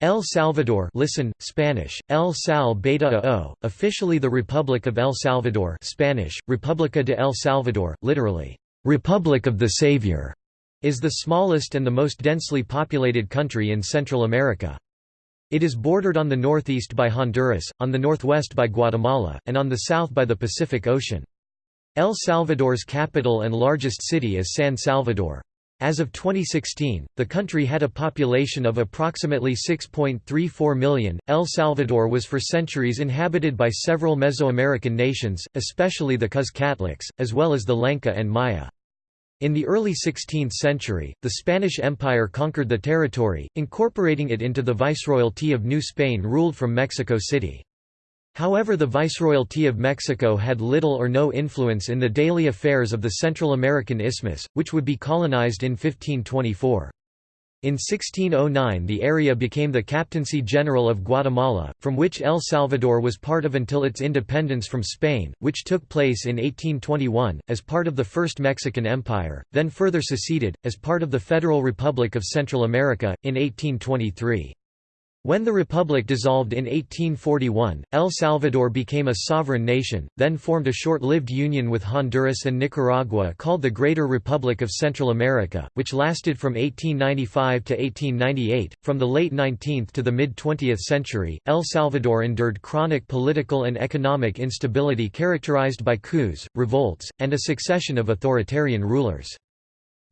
El Salvador listen, Spanish, El Sal Beta o, officially the Republic of El Salvador Spanish, República de El Salvador, literally, Republic of the Savior, is the smallest and the most densely populated country in Central America. It is bordered on the northeast by Honduras, on the northwest by Guatemala, and on the south by the Pacific Ocean. El Salvador's capital and largest city is San Salvador. As of 2016, the country had a population of approximately 6.34 million. El Salvador was for centuries inhabited by several Mesoamerican nations, especially the Cuzcatlecs, as well as the Lenca and Maya. In the early 16th century, the Spanish Empire conquered the territory, incorporating it into the Viceroyalty of New Spain ruled from Mexico City. However the Viceroyalty of Mexico had little or no influence in the daily affairs of the Central American Isthmus, which would be colonized in 1524. In 1609 the area became the Captaincy General of Guatemala, from which El Salvador was part of until its independence from Spain, which took place in 1821, as part of the First Mexican Empire, then further seceded, as part of the Federal Republic of Central America, in 1823. When the Republic dissolved in 1841, El Salvador became a sovereign nation, then formed a short-lived union with Honduras and Nicaragua called the Greater Republic of Central America, which lasted from 1895 to 1898. From the late 19th to the mid-20th century, El Salvador endured chronic political and economic instability characterized by coups, revolts, and a succession of authoritarian rulers.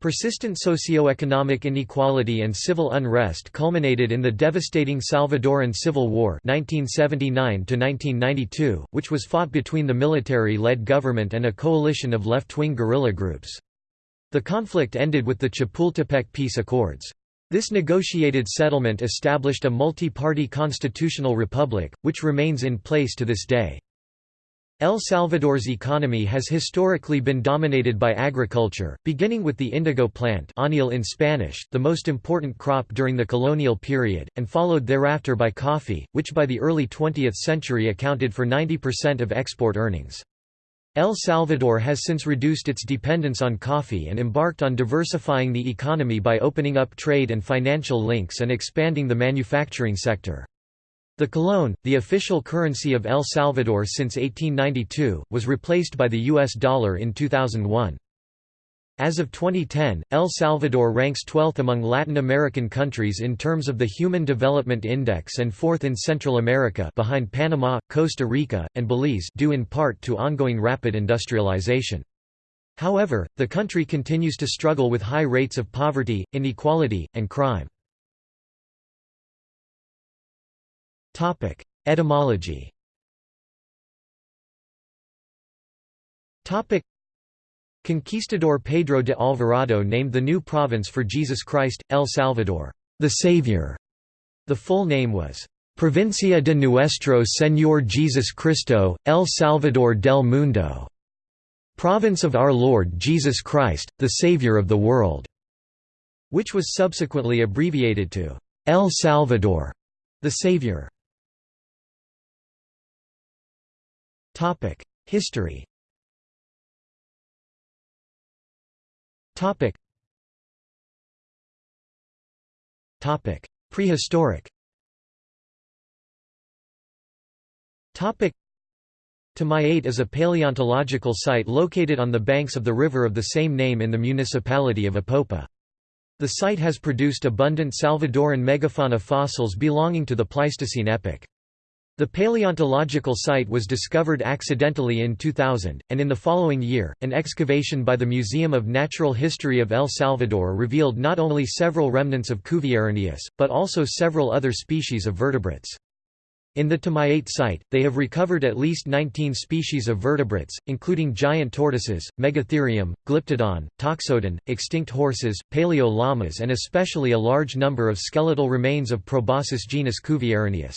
Persistent socio-economic inequality and civil unrest culminated in the devastating Salvadoran Civil War 1979 which was fought between the military-led government and a coalition of left-wing guerrilla groups. The conflict ended with the Chapultepec Peace Accords. This negotiated settlement established a multi-party constitutional republic, which remains in place to this day. El Salvador's economy has historically been dominated by agriculture, beginning with the indigo plant añil in Spanish, the most important crop during the colonial period, and followed thereafter by coffee, which by the early 20th century accounted for 90% of export earnings. El Salvador has since reduced its dependence on coffee and embarked on diversifying the economy by opening up trade and financial links and expanding the manufacturing sector. The colón, the official currency of El Salvador since 1892, was replaced by the US dollar in 2001. As of 2010, El Salvador ranks 12th among Latin American countries in terms of the Human Development Index and 4th in Central America behind Panama, Costa Rica, and Belize due in part to ongoing rapid industrialization. However, the country continues to struggle with high rates of poverty, inequality, and crime. Topic: Etymology. Topic: Conquistador Pedro de Alvarado named the new province for Jesus Christ, El Salvador, the Savior. The full name was Provincia de Nuestro Señor Jesus Cristo, El Salvador del Mundo, Province of Our Lord Jesus Christ, the Savior of the world, which was subsequently abbreviated to El Salvador, the Savior. Topic: History. Topic. Topic: Prehistoric. Topic. Tamayate is a paleontological site located on the banks of the river of the same name in the municipality of Apopa. The site has produced abundant Salvadoran megafauna fossils belonging to the Pleistocene epoch. The paleontological site was discovered accidentally in 2000, and in the following year, an excavation by the Museum of Natural History of El Salvador revealed not only several remnants of Cuvieronius, but also several other species of vertebrates. In the Tamayate site, they have recovered at least 19 species of vertebrates, including giant tortoises, Megatherium, Glyptodon, Toxodon, extinct horses, paleo llamas and especially a large number of skeletal remains of proboscis genus Cuvieronius.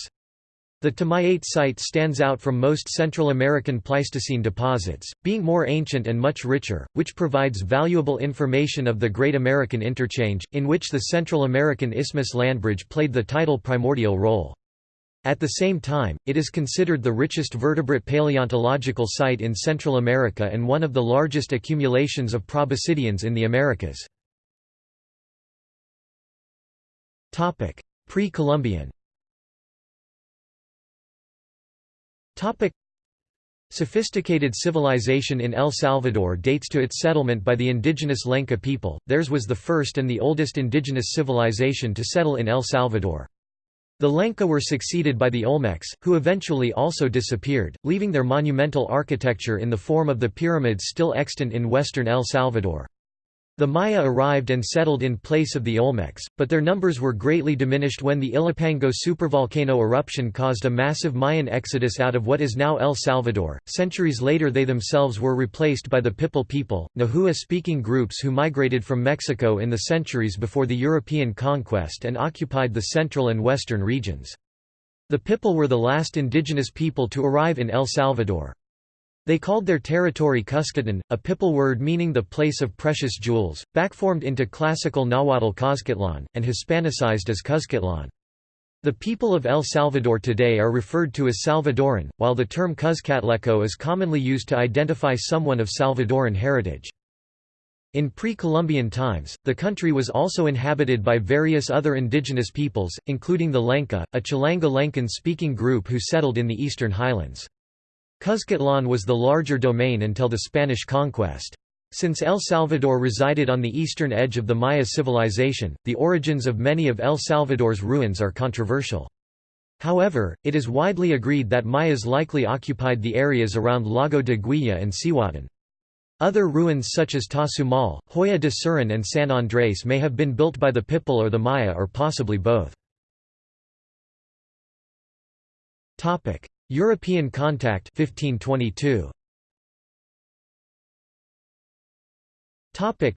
The Tamayate site stands out from most Central American Pleistocene deposits, being more ancient and much richer, which provides valuable information of the Great American Interchange, in which the Central American Isthmus Landbridge played the title primordial role. At the same time, it is considered the richest vertebrate paleontological site in Central America and one of the largest accumulations of proboscideans in the Americas. Pre-Columbian Sophisticated civilization in El Salvador dates to its settlement by the indigenous Lenca people, theirs was the first and the oldest indigenous civilization to settle in El Salvador. The Lenca were succeeded by the Olmecs, who eventually also disappeared, leaving their monumental architecture in the form of the pyramids still extant in western El Salvador. The Maya arrived and settled in place of the Olmecs, but their numbers were greatly diminished when the Ilopango supervolcano eruption caused a massive Mayan exodus out of what is now El Salvador. Centuries later, they themselves were replaced by the Pipil people, Nahua speaking groups who migrated from Mexico in the centuries before the European conquest and occupied the central and western regions. The Pipil were the last indigenous people to arrive in El Salvador. They called their territory Cuscatlan, a Pipil word meaning the place of precious jewels, backformed into classical Nahuatl Coscatlan, and Hispanicized as Cuzcatlan. The people of El Salvador today are referred to as Salvadoran, while the term Cuzcatleco is commonly used to identify someone of Salvadoran heritage. In pre-Columbian times, the country was also inhabited by various other indigenous peoples, including the Lenca, a Chilanga-Lencan-speaking group who settled in the eastern highlands. Cuzcatlan was the larger domain until the Spanish conquest. Since El Salvador resided on the eastern edge of the Maya civilization, the origins of many of El Salvador's ruins are controversial. However, it is widely agreed that Mayas likely occupied the areas around Lago de Güija and Cihuatán. Other ruins such as Tazumal, Joya de Cerén and San Andrés may have been built by the Pipil or the Maya or possibly both. European contact 1522. Topic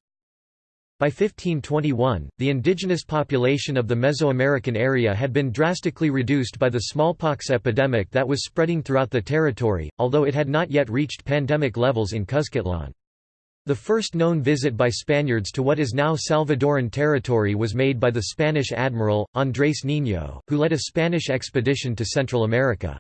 by 1521, the indigenous population of the Mesoamerican area had been drastically reduced by the smallpox epidemic that was spreading throughout the territory, although it had not yet reached pandemic levels in Cuzcatlan. The first known visit by Spaniards to what is now Salvadoran territory was made by the Spanish admiral, Andrés Niño, who led a Spanish expedition to Central America.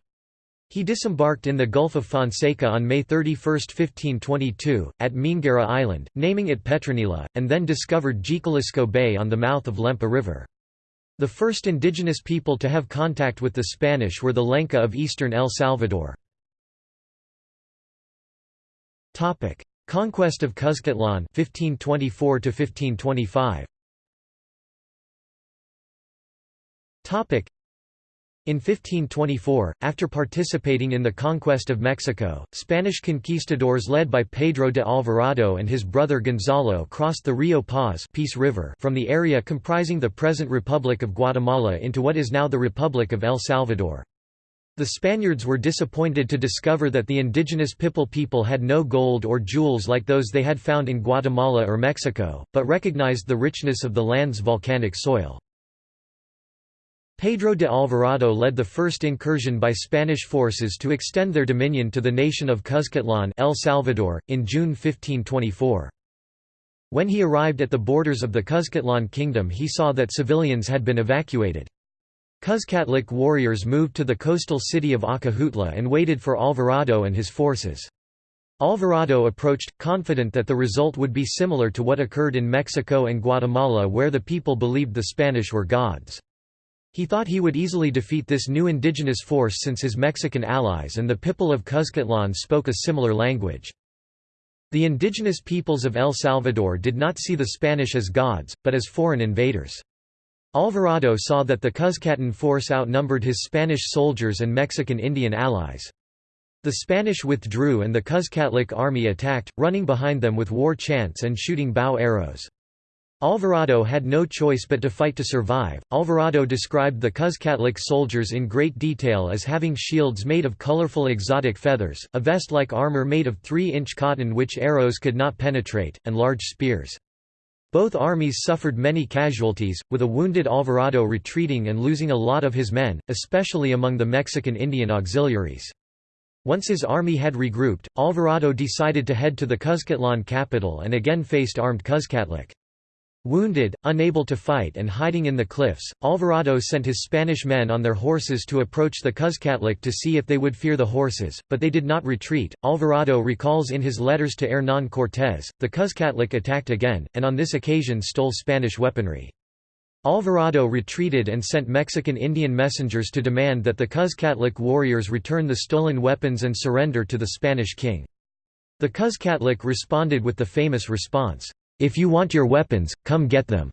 He disembarked in the Gulf of Fonseca on May 31, 1522, at Meanguera Island, naming it Petronila, and then discovered Jiquilisco Bay on the mouth of Lempa River. The first indigenous people to have contact with the Spanish were the Lenca of eastern El Salvador. Conquest of Cuzcatlan 1524 1525. In 1524, after participating in the conquest of Mexico, Spanish conquistadors led by Pedro de Alvarado and his brother Gonzalo crossed the Rio Paz Peace River from the area comprising the present Republic of Guatemala into what is now the Republic of El Salvador. The Spaniards were disappointed to discover that the indigenous Pipil people had no gold or jewels like those they had found in Guatemala or Mexico, but recognized the richness of the land's volcanic soil. Pedro de Alvarado led the first incursion by Spanish forces to extend their dominion to the nation of Cuzcatlan El Salvador, in June 1524. When he arrived at the borders of the Cuzcatlan kingdom he saw that civilians had been evacuated. Cuzcatlec warriors moved to the coastal city of Acajutla and waited for Alvarado and his forces. Alvarado approached, confident that the result would be similar to what occurred in Mexico and Guatemala where the people believed the Spanish were gods. He thought he would easily defeat this new indigenous force since his Mexican allies and the Pipil of Cuzcatlan spoke a similar language. The indigenous peoples of El Salvador did not see the Spanish as gods, but as foreign invaders. Alvarado saw that the Cuzcatan force outnumbered his Spanish soldiers and Mexican Indian allies. The Spanish withdrew and the Cuzcatlec army attacked, running behind them with war chants and shooting bow arrows. Alvarado had no choice but to fight to survive. Alvarado described the Cuzcatlec soldiers in great detail as having shields made of colorful exotic feathers, a vest-like armor made of 3-inch cotton which arrows could not penetrate, and large spears. Both armies suffered many casualties, with a wounded Alvarado retreating and losing a lot of his men, especially among the Mexican Indian auxiliaries. Once his army had regrouped, Alvarado decided to head to the Cuzcatlan capital and again faced armed Cuzcatlec. Wounded, unable to fight and hiding in the cliffs, Alvarado sent his Spanish men on their horses to approach the Cuzcatlec to see if they would fear the horses, but they did not retreat. Alvarado recalls in his letters to Hernán Cortés, the Cuzcatlec attacked again, and on this occasion stole Spanish weaponry. Alvarado retreated and sent Mexican Indian messengers to demand that the Cuzcatlec warriors return the stolen weapons and surrender to the Spanish king. The Cuzcatlec responded with the famous response, "'If you want your weapons, come get them'".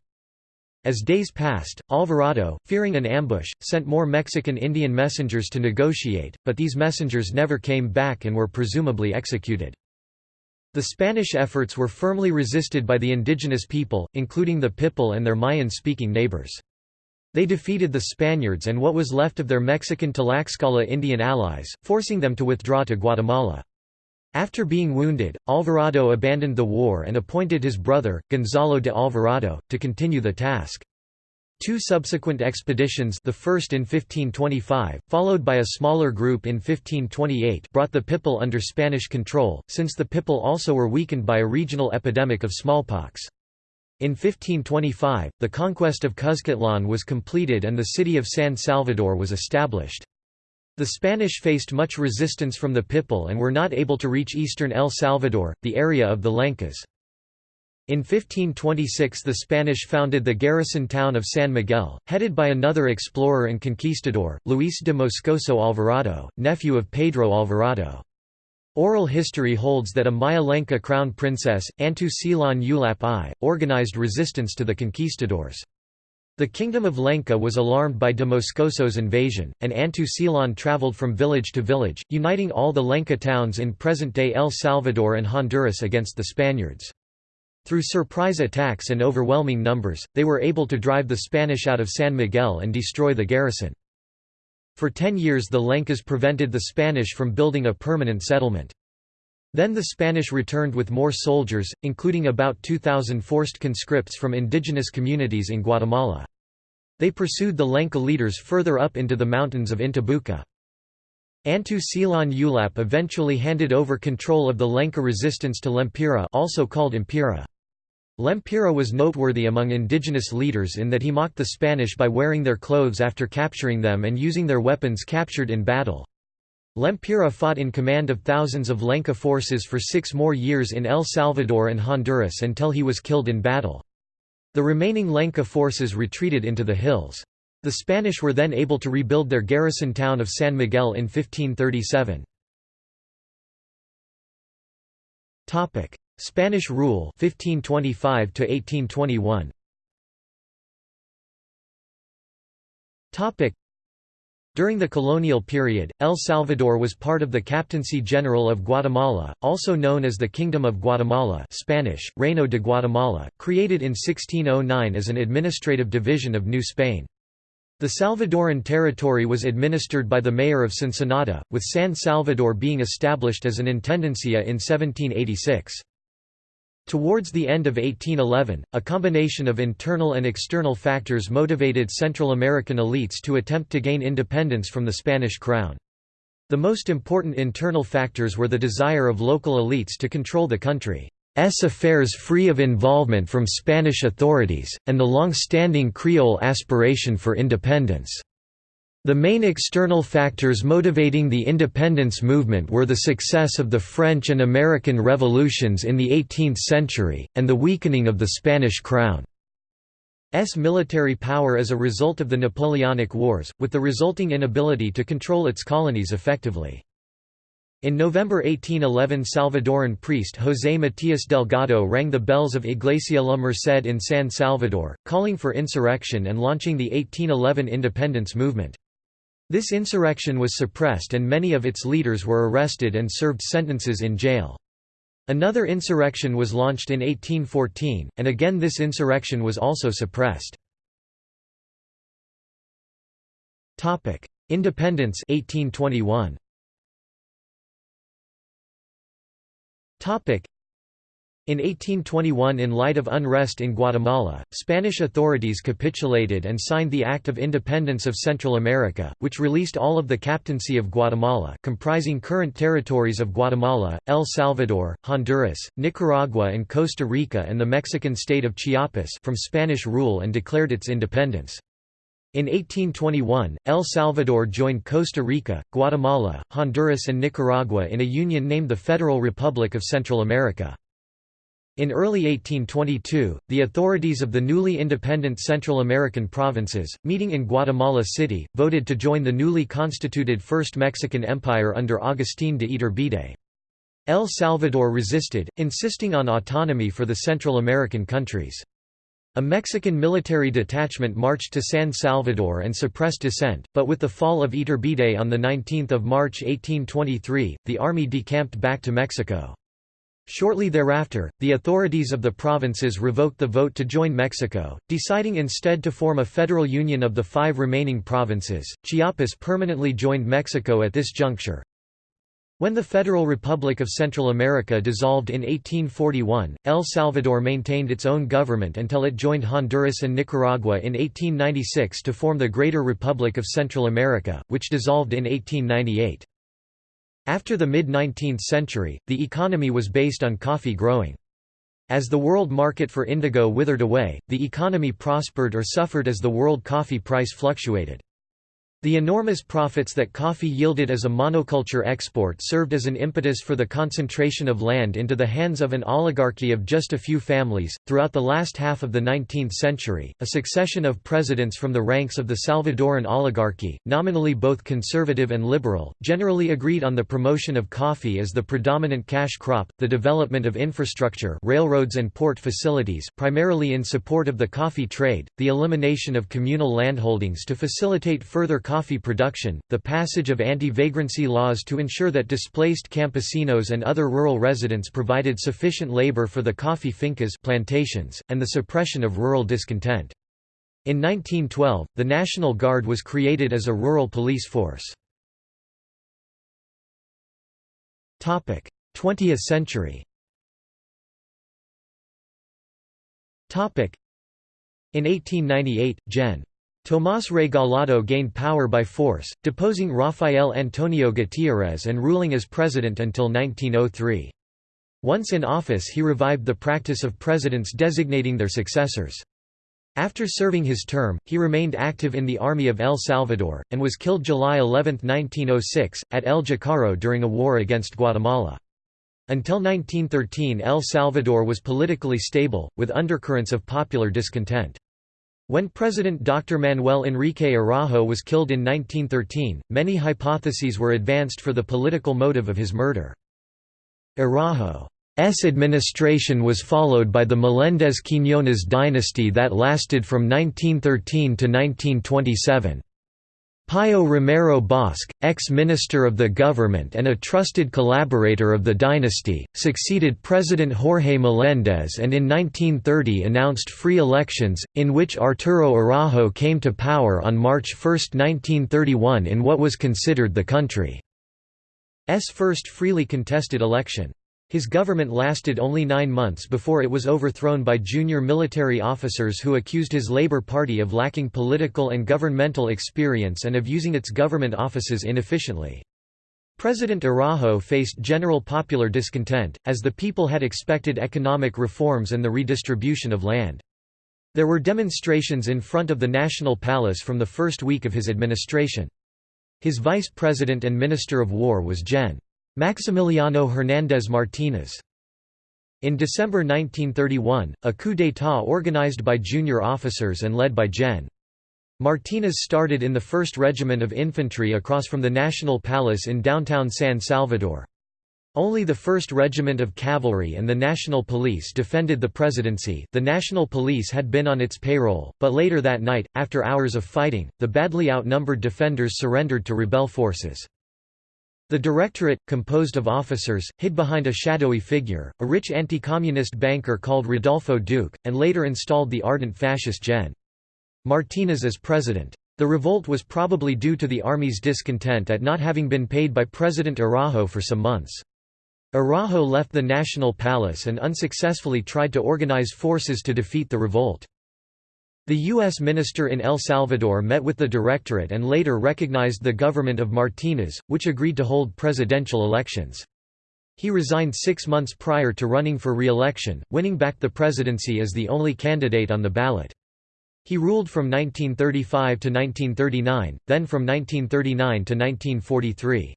As days passed, Alvarado, fearing an ambush, sent more Mexican Indian messengers to negotiate, but these messengers never came back and were presumably executed. The Spanish efforts were firmly resisted by the indigenous people, including the Pipil and their Mayan-speaking neighbors. They defeated the Spaniards and what was left of their Mexican Tlaxcala Indian allies, forcing them to withdraw to Guatemala. After being wounded, Alvarado abandoned the war and appointed his brother, Gonzalo de Alvarado, to continue the task. Two subsequent expeditions the first in 1525, followed by a smaller group in 1528 brought the Pipil under Spanish control, since the Pipil also were weakened by a regional epidemic of smallpox. In 1525, the conquest of Cuzcatlan was completed and the city of San Salvador was established. The Spanish faced much resistance from the Pipil and were not able to reach eastern El Salvador, the area of the Lencas. In 1526 the Spanish founded the garrison town of San Miguel, headed by another explorer and conquistador, Luis de Moscoso Alvarado, nephew of Pedro Alvarado. Oral history holds that a Maya Lenca crown princess, Antu Silan Ulap I, organized resistance to the conquistadors. The kingdom of Lenca was alarmed by de Moscoso's invasion, and Antu Silan traveled from village to village, uniting all the Lenca towns in present-day El Salvador and Honduras against the Spaniards. Through surprise attacks and overwhelming numbers, they were able to drive the Spanish out of San Miguel and destroy the garrison. For ten years the Lencas prevented the Spanish from building a permanent settlement. Then the Spanish returned with more soldiers, including about 2,000 forced conscripts from indigenous communities in Guatemala. They pursued the Lenca leaders further up into the mountains of Intibucá. Antu Silan Ulap eventually handed over control of the Lenca resistance to Lempira also called Impira. Lempira was noteworthy among indigenous leaders in that he mocked the Spanish by wearing their clothes after capturing them and using their weapons captured in battle. Lempira fought in command of thousands of Lenca forces for six more years in El Salvador and Honduras until he was killed in battle. The remaining Lenca forces retreated into the hills. The Spanish were then able to rebuild their garrison town of San Miguel in 1537. Spanish rule 1525 to 1821 Topic During the colonial period, El Salvador was part of the Captaincy General of Guatemala, also known as the Kingdom of Guatemala Spanish, Reino de Guatemala, created in 1609 as an administrative division of New Spain. The Salvadoran territory was administered by the mayor of Sonsonate, with San Salvador being established as an intendencia in 1786. Towards the end of 1811, a combination of internal and external factors motivated Central American elites to attempt to gain independence from the Spanish crown. The most important internal factors were the desire of local elites to control the country's affairs free of involvement from Spanish authorities, and the long-standing Creole aspiration for independence. The main external factors motivating the independence movement were the success of the French and American revolutions in the 18th century, and the weakening of the Spanish crown's military power as a result of the Napoleonic Wars, with the resulting inability to control its colonies effectively. In November 1811 Salvadoran priest José Matías Delgado rang the bells of Iglesia La Merced in San Salvador, calling for insurrection and launching the 1811 independence movement. This insurrection was suppressed and many of its leaders were arrested and served sentences in jail. Another insurrection was launched in 1814, and again this insurrection was also suppressed. Independence 1821. In 1821 in light of unrest in Guatemala, Spanish authorities capitulated and signed the Act of Independence of Central America, which released all of the captaincy of Guatemala comprising current territories of Guatemala, El Salvador, Honduras, Nicaragua and Costa Rica and the Mexican state of Chiapas from Spanish rule and declared its independence. In 1821, El Salvador joined Costa Rica, Guatemala, Honduras and Nicaragua in a union named the Federal Republic of Central America. In early 1822, the authorities of the newly independent Central American provinces, meeting in Guatemala City, voted to join the newly constituted First Mexican Empire under Agustín de Iturbide. El Salvador resisted, insisting on autonomy for the Central American countries. A Mexican military detachment marched to San Salvador and suppressed dissent, but with the fall of Iturbide on 19 March 1823, the army decamped back to Mexico. Shortly thereafter, the authorities of the provinces revoked the vote to join Mexico, deciding instead to form a federal union of the five remaining provinces. Chiapas permanently joined Mexico at this juncture. When the Federal Republic of Central America dissolved in 1841, El Salvador maintained its own government until it joined Honduras and Nicaragua in 1896 to form the Greater Republic of Central America, which dissolved in 1898. After the mid-19th century, the economy was based on coffee growing. As the world market for indigo withered away, the economy prospered or suffered as the world coffee price fluctuated. The enormous profits that coffee yielded as a monoculture export served as an impetus for the concentration of land into the hands of an oligarchy of just a few families. Throughout the last half of the 19th century, a succession of presidents from the ranks of the Salvadoran oligarchy, nominally both conservative and liberal, generally agreed on the promotion of coffee as the predominant cash crop, the development of infrastructure, railroads and port facilities, primarily in support of the coffee trade, the elimination of communal landholdings to facilitate further coffee production, the passage of anti-vagrancy laws to ensure that displaced campesinos and other rural residents provided sufficient labor for the coffee fincas plantations, and the suppression of rural discontent. In 1912, the National Guard was created as a rural police force. 20th century In 1898, Gen. Tomás Regalado gained power by force, deposing Rafael Antonio Gutiérrez and ruling as president until 1903. Once in office he revived the practice of presidents designating their successors. After serving his term, he remained active in the Army of El Salvador, and was killed July 11, 1906, at El Jícaro during a war against Guatemala. Until 1913 El Salvador was politically stable, with undercurrents of popular discontent. When President Dr. Manuel Enrique Araujo was killed in 1913, many hypotheses were advanced for the political motive of his murder. Araujo's administration was followed by the Melendez-Quiñones dynasty that lasted from 1913 to 1927. Pío Romero Bosch, ex-minister of the government and a trusted collaborator of the dynasty, succeeded President Jorge Meléndez and in 1930 announced free elections, in which Arturo Araujo came to power on March 1, 1931 in what was considered the country's first freely contested election. His government lasted only nine months before it was overthrown by junior military officers who accused his Labour Party of lacking political and governmental experience and of using its government offices inefficiently. President Araujo faced general popular discontent, as the people had expected economic reforms and the redistribution of land. There were demonstrations in front of the National Palace from the first week of his administration. His vice president and minister of war was Gen. Maximiliano Hernández Martínez. In December 1931, a coup d'état organized by junior officers and led by Gen. Martínez started in the 1st Regiment of Infantry across from the National Palace in downtown San Salvador. Only the 1st Regiment of Cavalry and the National Police defended the presidency the National Police had been on its payroll, but later that night, after hours of fighting, the badly outnumbered defenders surrendered to rebel forces. The Directorate, composed of officers, hid behind a shadowy figure, a rich anti-communist banker called Rodolfo Duque, and later installed the ardent fascist Gen. Martinez as president. The revolt was probably due to the army's discontent at not having been paid by President Araujo for some months. Araujo left the National Palace and unsuccessfully tried to organize forces to defeat the revolt. The U.S. minister in El Salvador met with the Directorate and later recognized the government of Martínez, which agreed to hold presidential elections. He resigned six months prior to running for re-election, winning back the presidency as the only candidate on the ballot. He ruled from 1935 to 1939, then from 1939 to 1943.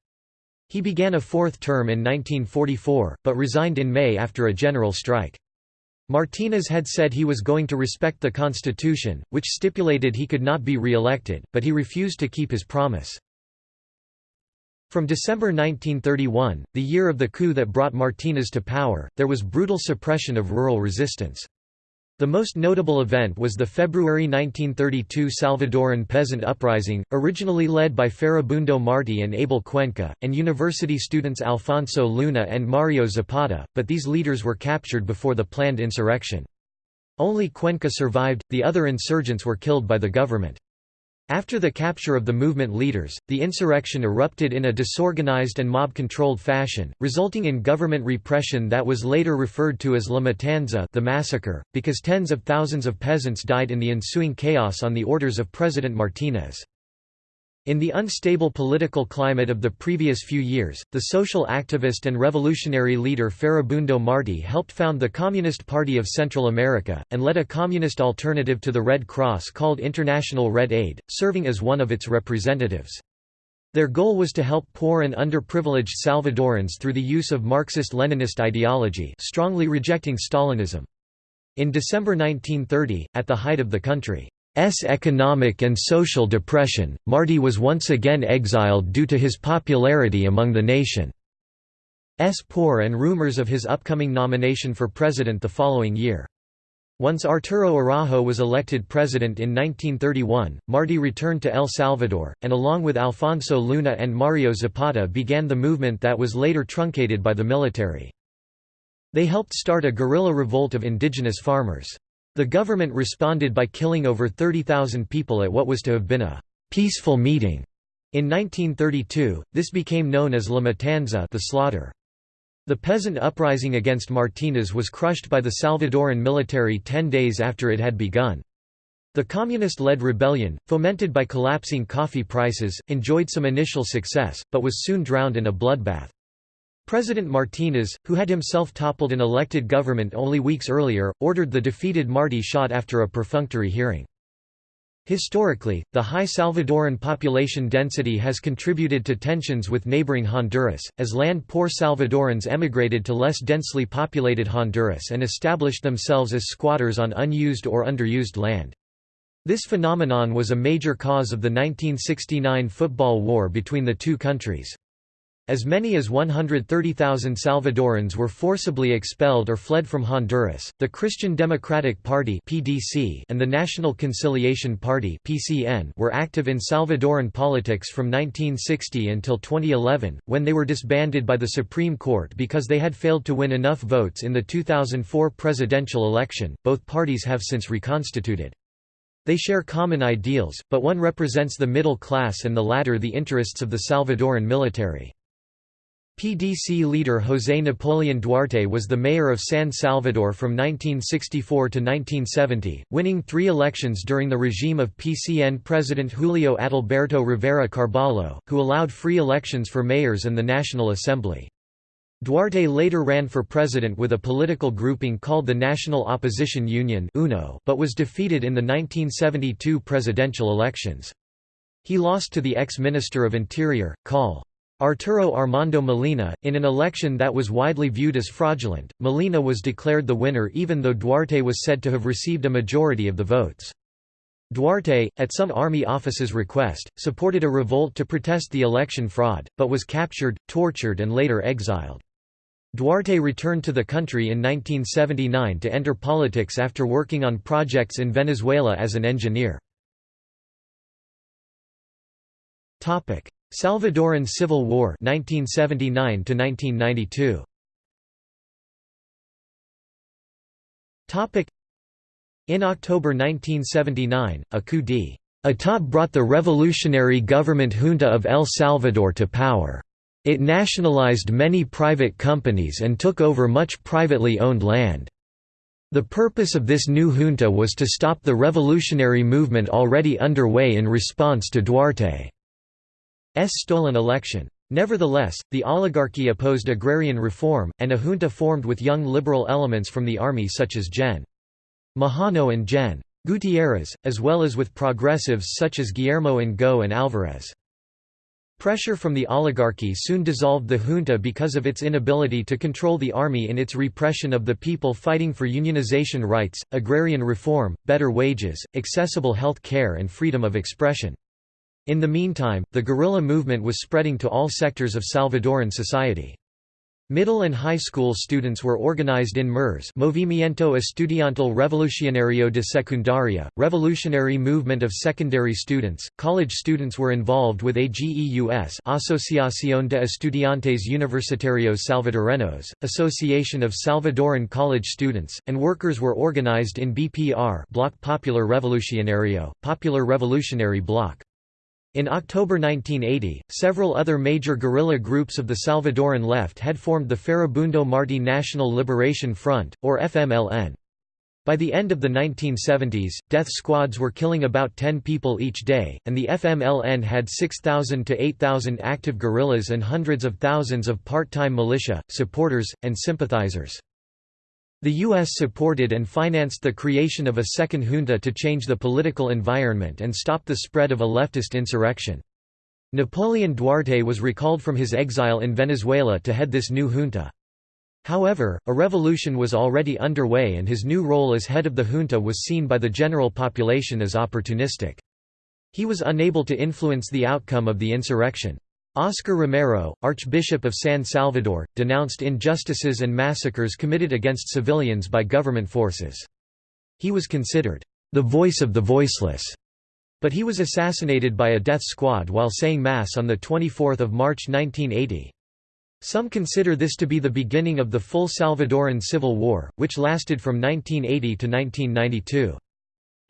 He began a fourth term in 1944, but resigned in May after a general strike. Martinez had said he was going to respect the constitution, which stipulated he could not be re-elected, but he refused to keep his promise. From December 1931, the year of the coup that brought Martinez to power, there was brutal suppression of rural resistance. The most notable event was the February 1932 Salvadoran peasant uprising, originally led by Farabundo Martí and Abel Cuenca, and university students Alfonso Luna and Mario Zapata, but these leaders were captured before the planned insurrection. Only Cuenca survived, the other insurgents were killed by the government. After the capture of the movement leaders, the insurrection erupted in a disorganized and mob-controlled fashion, resulting in government repression that was later referred to as La Matanza the massacre, because tens of thousands of peasants died in the ensuing chaos on the orders of President Martinez. In the unstable political climate of the previous few years, the social activist and revolutionary leader Farabundo Martí helped found the Communist Party of Central America, and led a communist alternative to the Red Cross called International Red Aid, serving as one of its representatives. Their goal was to help poor and underprivileged Salvadorans through the use of Marxist-Leninist ideology strongly rejecting Stalinism. In December 1930, at the height of the country S economic and social depression, Martí was once again exiled due to his popularity among the nation's poor and rumors of his upcoming nomination for president the following year. Once Arturo Araujo was elected president in 1931, Martí returned to El Salvador, and along with Alfonso Luna and Mario Zapata began the movement that was later truncated by the military. They helped start a guerrilla revolt of indigenous farmers. The government responded by killing over 30,000 people at what was to have been a peaceful meeting. In 1932, this became known as La Matanza the slaughter. The peasant uprising against Martinez was crushed by the Salvadoran military ten days after it had begun. The communist-led rebellion, fomented by collapsing coffee prices, enjoyed some initial success, but was soon drowned in a bloodbath. President Martinez, who had himself toppled an elected government only weeks earlier, ordered the defeated Martí shot after a perfunctory hearing. Historically, the high Salvadoran population density has contributed to tensions with neighboring Honduras, as land-poor Salvadorans emigrated to less densely populated Honduras and established themselves as squatters on unused or underused land. This phenomenon was a major cause of the 1969 football war between the two countries. As many as 130,000 Salvadorans were forcibly expelled or fled from Honduras. The Christian Democratic Party (PDC) and the National Conciliation Party (PCN) were active in Salvadoran politics from 1960 until 2011, when they were disbanded by the Supreme Court because they had failed to win enough votes in the 2004 presidential election. Both parties have since reconstituted. They share common ideals, but one represents the middle class and the latter the interests of the Salvadoran military. PDC leader José Napoleón Duarte was the mayor of San Salvador from 1964 to 1970, winning three elections during the regime of PCN President Julio Adalberto Rivera Carballo, who allowed free elections for mayors and the National Assembly. Duarte later ran for president with a political grouping called the National Opposition Union but was defeated in the 1972 presidential elections. He lost to the ex-Minister of Interior, Col. Arturo Armando Molina, in an election that was widely viewed as fraudulent, Molina was declared the winner even though Duarte was said to have received a majority of the votes. Duarte, at some army officer's request, supported a revolt to protest the election fraud, but was captured, tortured and later exiled. Duarte returned to the country in 1979 to enter politics after working on projects in Venezuela as an engineer. Salvadoran Civil War 1979 to 1992 Topic. In October 1979 a coup d'état brought the revolutionary government junta of El Salvador to power. It nationalized many private companies and took over much privately owned land. The purpose of this new junta was to stop the revolutionary movement already underway in response to Duarte stolen election. Nevertheless, the oligarchy opposed agrarian reform, and a junta formed with young liberal elements from the army such as Gen. Majano and Gen. Gutierrez, as well as with progressives such as Guillermo Ungo and Alvarez. Pressure from the oligarchy soon dissolved the junta because of its inability to control the army in its repression of the people fighting for unionization rights, agrarian reform, better wages, accessible health care and freedom of expression. In the meantime, the guerrilla movement was spreading to all sectors of Salvadoran society. Middle and high school students were organized in MERS Movimiento Estudiantil Revolucionario de Secundaria, Revolutionary Movement of Secondary Students. College students were involved with AGEUS Asociación de Estudiantes Universitarios Salvadoreños, Association of Salvadoran College Students, and workers were organized in BPR Bloc Popular Revolucionario, Popular Revolutionary Bloc. In October 1980, several other major guerrilla groups of the Salvadoran left had formed the Farabundo Martí National Liberation Front, or FMLN. By the end of the 1970s, death squads were killing about 10 people each day, and the FMLN had 6,000 to 8,000 active guerrillas and hundreds of thousands of part-time militia, supporters, and sympathizers. The U.S. supported and financed the creation of a second junta to change the political environment and stop the spread of a leftist insurrection. Napoleon Duarte was recalled from his exile in Venezuela to head this new junta. However, a revolution was already underway and his new role as head of the junta was seen by the general population as opportunistic. He was unable to influence the outcome of the insurrection. Oscar Romero, Archbishop of San Salvador, denounced injustices and massacres committed against civilians by government forces. He was considered, "...the voice of the voiceless", but he was assassinated by a death squad while saying Mass on 24 March 1980. Some consider this to be the beginning of the full Salvadoran Civil War, which lasted from 1980 to 1992.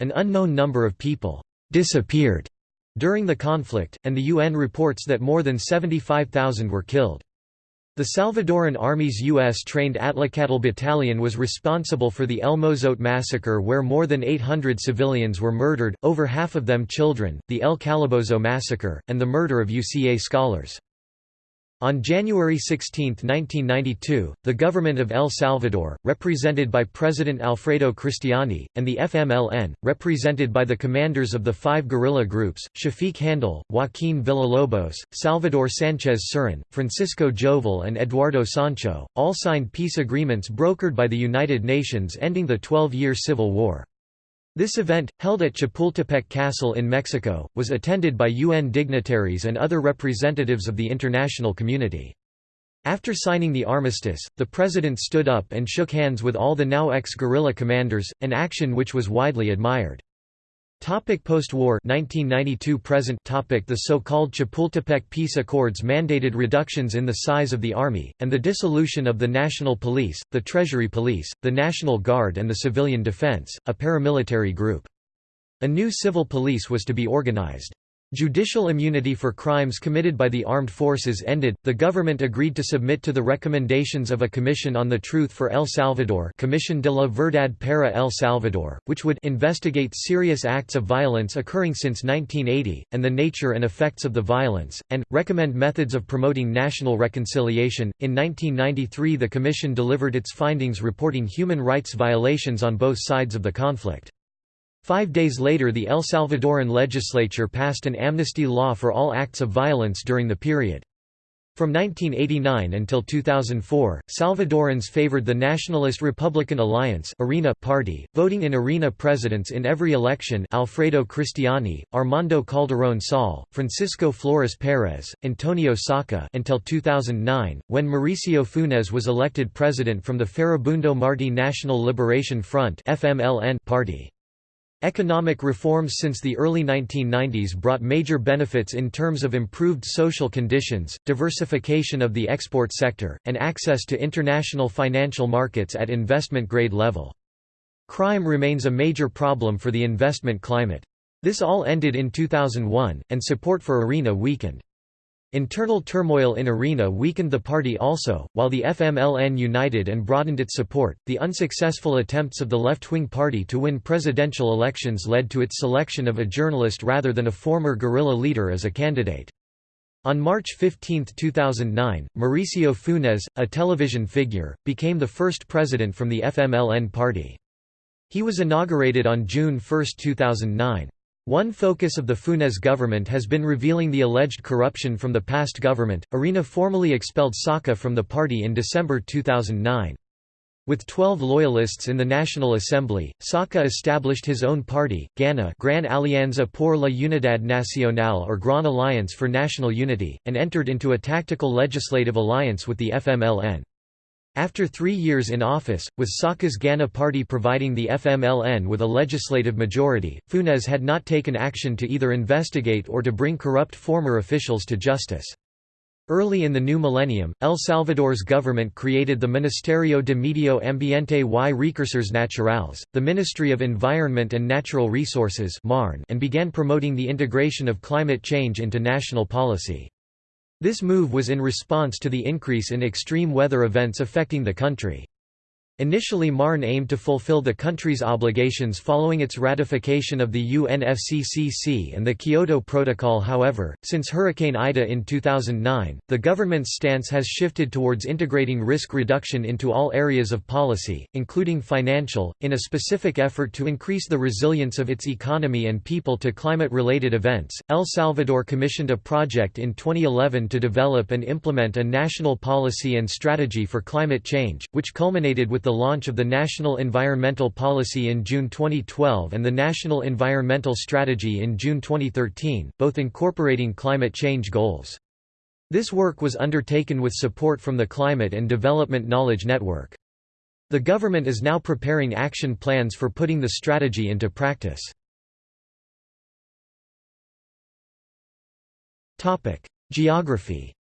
An unknown number of people disappeared during the conflict, and the UN reports that more than 75,000 were killed. The Salvadoran Army's U.S.-trained Atlácatl Battalion was responsible for the El Mozote massacre where more than 800 civilians were murdered, over half of them children, the El Calabozo massacre, and the murder of UCA scholars. On January 16, 1992, the government of El Salvador, represented by President Alfredo Cristiani, and the FMLN, represented by the commanders of the five guerrilla groups, Schafik Handal, Joaquin Villalobos, Salvador Sanchez Cerén, Francisco Jovel and Eduardo Sancho, all signed peace agreements brokered by the United Nations ending the 12-year civil war. This event, held at Chapultepec Castle in Mexico, was attended by UN dignitaries and other representatives of the international community. After signing the armistice, the president stood up and shook hands with all the now ex-guerrilla commanders, an action which was widely admired. Topic post-war 1992 present topic The so-called Chapultepec Peace Accords mandated reductions in the size of the army, and the dissolution of the National Police, the Treasury Police, the National Guard and the Civilian Defense, a paramilitary group. A new civil police was to be organized. Judicial immunity for crimes committed by the armed forces ended. The government agreed to submit to the recommendations of a Commission on the Truth for El Salvador, Comisión de la Verdad para El Salvador, which would investigate serious acts of violence occurring since 1980 and the nature and effects of the violence and recommend methods of promoting national reconciliation. In 1993, the Commission delivered its findings reporting human rights violations on both sides of the conflict. Five days later the El Salvadoran legislature passed an amnesty law for all acts of violence during the period. From 1989 until 2004, Salvadorans favored the Nationalist Republican Alliance (ARENA) party, voting in ARENA presidents in every election Alfredo Cristiani, Armando Calderón Sol, Francisco Flores Perez, Antonio Saca until 2009, when Mauricio Funes was elected president from the Farabundo Martí National Liberation Front party. Economic reforms since the early 1990s brought major benefits in terms of improved social conditions, diversification of the export sector, and access to international financial markets at investment-grade level. Crime remains a major problem for the investment climate. This all ended in 2001, and support for ARENA weakened. Internal turmoil in ARENA weakened the party also, while the FMLN united and broadened its support. The unsuccessful attempts of the left wing party to win presidential elections led to its selection of a journalist rather than a former guerrilla leader as a candidate. On March 15, 2009, Mauricio Funes, a television figure, became the first president from the FMLN party. He was inaugurated on June 1, 2009. One focus of the Funes government has been revealing the alleged corruption from the past government. Arena formally expelled Saca from the party in December 2009. With 12 loyalists in the National Assembly, Saca established his own party, GANA Gran Alianza por la Unidad Nacional or Gran Alliance for National Unity, and entered into a tactical legislative alliance with the FMLN. After three years in office, with Saca's Gana party providing the FMLN with a legislative majority, Funes had not taken action to either investigate or to bring corrupt former officials to justice. Early in the new millennium, El Salvador's government created the Ministerio de Medio Ambiente y Recursos Naturales, the Ministry of Environment and Natural Resources and began promoting the integration of climate change into national policy. This move was in response to the increase in extreme weather events affecting the country. Initially MARN aimed to fulfill the country's obligations following its ratification of the UNFCCC and the Kyoto Protocol however, since Hurricane Ida in 2009, the government's stance has shifted towards integrating risk reduction into all areas of policy, including financial, in a specific effort to increase the resilience of its economy and people to climate-related events. El Salvador commissioned a project in 2011 to develop and implement a national policy and strategy for climate change, which culminated with the launch of the National Environmental Policy in June 2012 and the National Environmental Strategy in June 2013, both incorporating climate change goals. This work was undertaken with support from the Climate and Development Knowledge Network. The government is now preparing action plans for putting the strategy into practice. Geography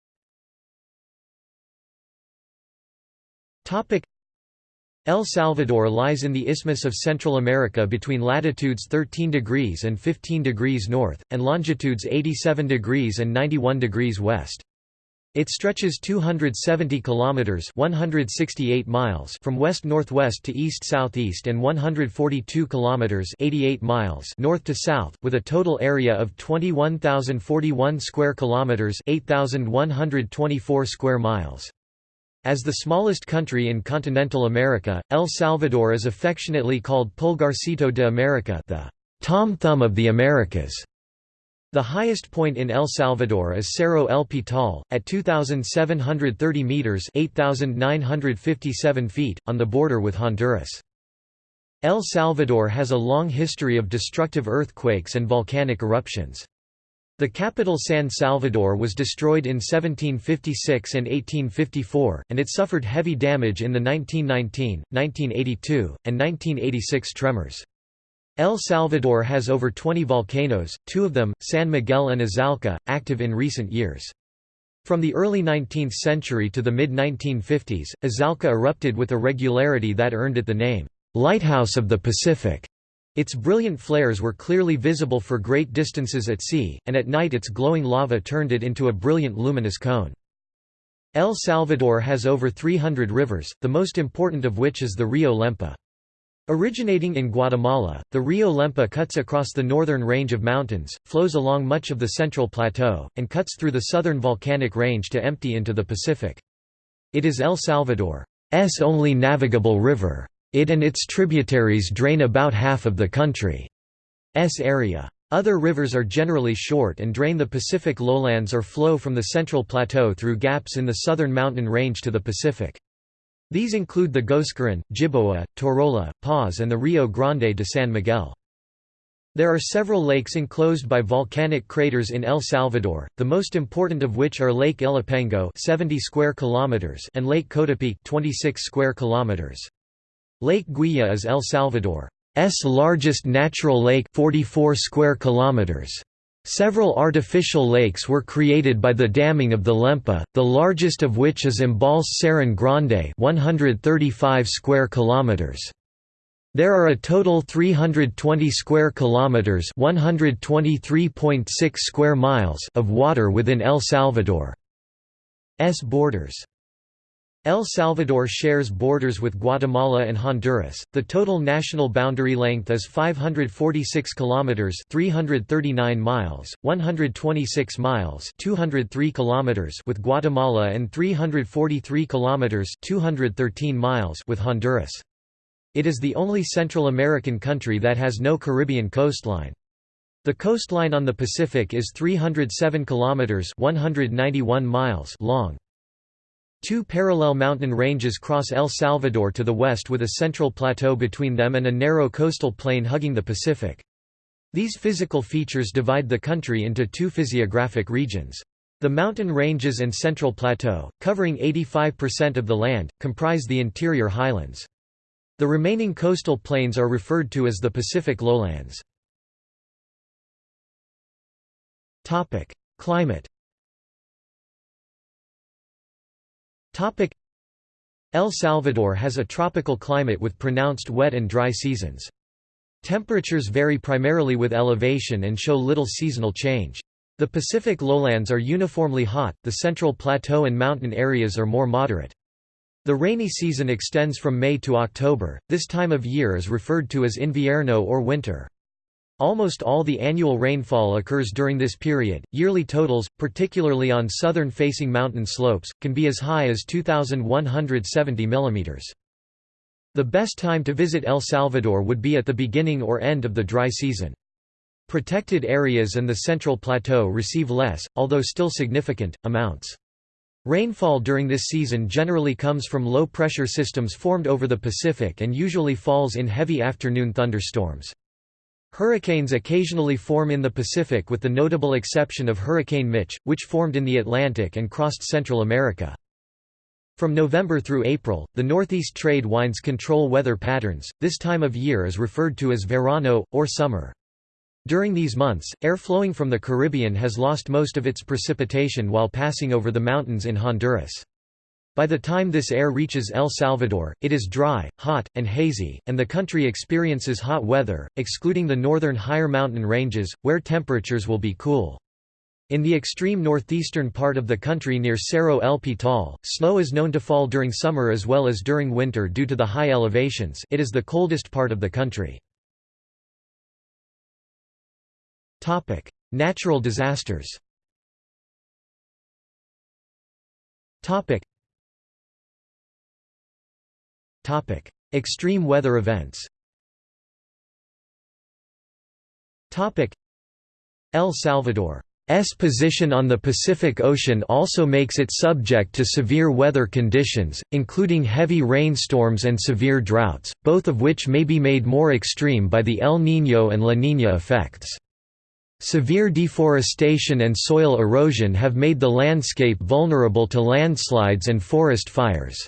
El Salvador lies in the Isthmus of Central America between latitudes 13 degrees and 15 degrees north, and longitudes 87 degrees and 91 degrees west. It stretches 270 kilometers (168 miles) from west-northwest to east-southeast and 142 kilometers (88 miles) north to south, with a total area of 21,041 square kilometers (8,124 square miles). As the smallest country in continental America, El Salvador is affectionately called Pulgarcito de America the Tom Thumb of the Americas. The highest point in El Salvador is Cerro El Pital, at 2,730 metres 8,957 feet, on the border with Honduras. El Salvador has a long history of destructive earthquakes and volcanic eruptions. The capital San Salvador was destroyed in 1756 and 1854, and it suffered heavy damage in the 1919, 1982, and 1986 tremors. El Salvador has over 20 volcanoes, two of them, San Miguel and Izalco, active in recent years. From the early 19th century to the mid-1950s, Izalco erupted with a regularity that earned it the name, "'Lighthouse of the Pacific'". Its brilliant flares were clearly visible for great distances at sea, and at night its glowing lava turned it into a brilliant luminous cone. El Salvador has over 300 rivers, the most important of which is the Rio Lempa. Originating in Guatemala, the Rio Lempa cuts across the northern range of mountains, flows along much of the central plateau, and cuts through the southern volcanic range to empty into the Pacific. It is El Salvador's only navigable river. It and its tributaries drain about half of the country's area. Other rivers are generally short and drain the Pacific lowlands or flow from the Central Plateau through gaps in the southern mountain range to the Pacific. These include the Goascorán, Jiboa, Torola, Paz and the Rio Grande de San Miguel. There are several lakes enclosed by volcanic craters in El Salvador, the most important of which are Lake Ilopango 70 square kilometers and Lake Coatepeque 26 square kilometers. Lake Güija is El Salvador's largest natural lake 44 square kilometers. Several artificial lakes were created by the damming of the Lempa, the largest of which is Embalse Cerro Grande 135 square kilometers. There are a total 320 square kilometers 123.6 square miles of water within El Salvador's borders. El Salvador shares borders with Guatemala and Honduras. The total national boundary length is 546 kilometers, 339 miles, 126 miles, 203 kilometers with Guatemala and 343 kilometers, 213 miles with Honduras. It is the only Central American country that has no Caribbean coastline. The coastline on the Pacific is 307 kilometers (191 miles) long. Two parallel mountain ranges cross El Salvador to the west with a central plateau between them and a narrow coastal plain hugging the Pacific. These physical features divide the country into two physiographic regions. The mountain ranges and central plateau, covering 85% of the land, comprise the interior highlands. The remaining coastal plains are referred to as the Pacific lowlands. Climate El Salvador has a tropical climate with pronounced wet and dry seasons. Temperatures vary primarily with elevation and show little seasonal change. The Pacific lowlands are uniformly hot, the central plateau and mountain areas are more moderate. The rainy season extends from May to October, this time of year is referred to as invierno or winter. Almost all the annual rainfall occurs during this period. Yearly totals, particularly on southern facing mountain slopes, can be as high as 2,170 mm. The best time to visit El Salvador would be at the beginning or end of the dry season. Protected areas and the Central Plateau receive less, although still significant, amounts. Rainfall during this season generally comes from low-pressure systems formed over the Pacific and usually falls in heavy afternoon thunderstorms. Hurricanes occasionally form in the Pacific with the notable exception of Hurricane Mitch, which formed in the Atlantic and crossed Central America. From November through April, the northeast trade winds control weather patterns. This time of year is referred to as verano, or summer. During these months, air flowing from the Caribbean has lost most of its precipitation while passing over the mountains in Honduras. By the time this air reaches El Salvador, it is dry, hot, and hazy, and the country experiences hot weather, excluding the northern higher mountain ranges, where temperatures will be cool. In the extreme northeastern part of the country near Cerro El Pital, snow is known to fall during summer as well as during winter due to the high elevations it is the coldest part of the country. Natural disasters Topic: Extreme weather events. Topic: El Salvador's position on the Pacific Ocean also makes it subject to severe weather conditions, including heavy rainstorms and severe droughts, both of which may be made more extreme by the El Niño and La Niña effects. Severe deforestation and soil erosion have made the landscape vulnerable to landslides and forest fires.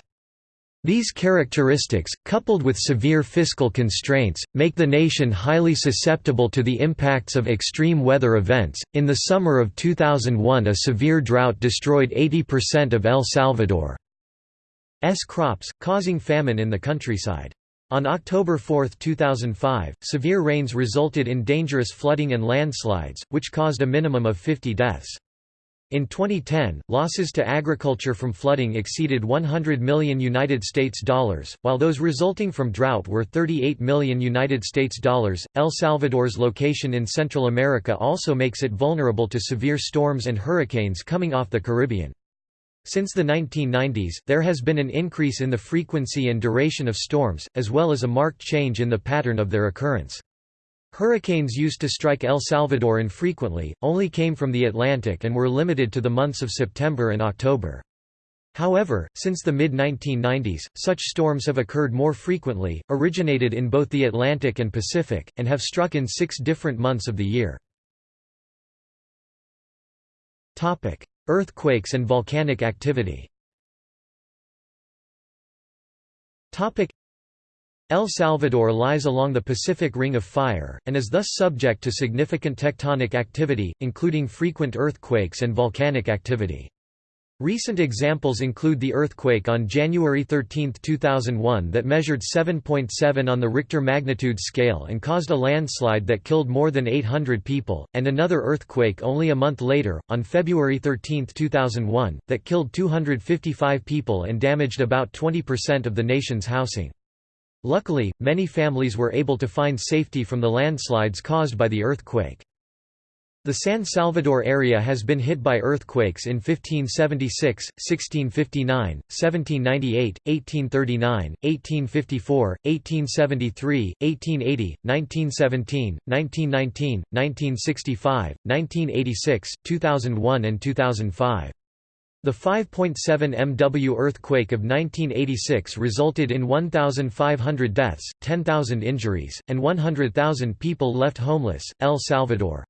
These characteristics, coupled with severe fiscal constraints, make the nation highly susceptible to the impacts of extreme weather events. In the summer of 2001, a severe drought destroyed 80% of El Salvador's crops, causing famine in the countryside. On October 4, 2005, severe rains resulted in dangerous flooding and landslides, which caused a minimum of 50 deaths. In 2010, losses to agriculture from flooding exceeded 100 million United States dollars, while those resulting from drought were 38 million United States dollars. El Salvador's location in Central America also makes it vulnerable to severe storms and hurricanes coming off the Caribbean. Since the 1990s, there has been an increase in the frequency and duration of storms, as well as a marked change in the pattern of their occurrence. Hurricanes used to strike El Salvador infrequently, only came from the Atlantic and were limited to the months of September and October. However, since the mid-1990s, such storms have occurred more frequently, originated in both the Atlantic and Pacific, and have struck in six different months of the year. Earthquakes and volcanic activity El Salvador lies along the Pacific Ring of Fire, and is thus subject to significant tectonic activity, including frequent earthquakes and volcanic activity. Recent examples include the earthquake on January 13, 2001 that measured 7.7 on the Richter magnitude scale and caused a landslide that killed more than 800 people, and another earthquake only a month later, on February 13, 2001, that killed 255 people and damaged about 20% of the nation's housing. Luckily, many families were able to find safety from the landslides caused by the earthquake. The San Salvador area has been hit by earthquakes in 1576, 1659, 1798, 1839, 1854, 1873, 1880, 1917, 1919, 1965, 1986, 2001 and 2005. The 5.7 MW earthquake of 1986 resulted in 1,500 deaths, 10,000 injuries, and 100,000 people left homeless. El Salvador's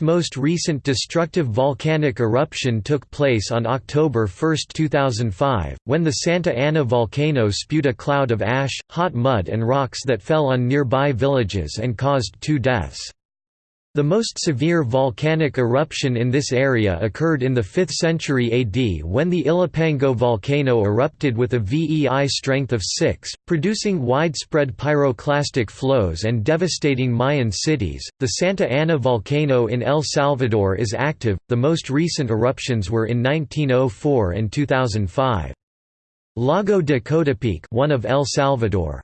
most recent destructive volcanic eruption took place on October 1, 2005, when the Santa Ana volcano spewed a cloud of ash, hot mud and rocks that fell on nearby villages and caused two deaths. The most severe volcanic eruption in this area occurred in the 5th century AD when the Ilopango volcano erupted with a VEI strength of 6, producing widespread pyroclastic flows and devastating Mayan cities. The Santa Ana volcano in El Salvador is active, the most recent eruptions were in 1904 and 2005. Lago de Coatepeque one of El Salvador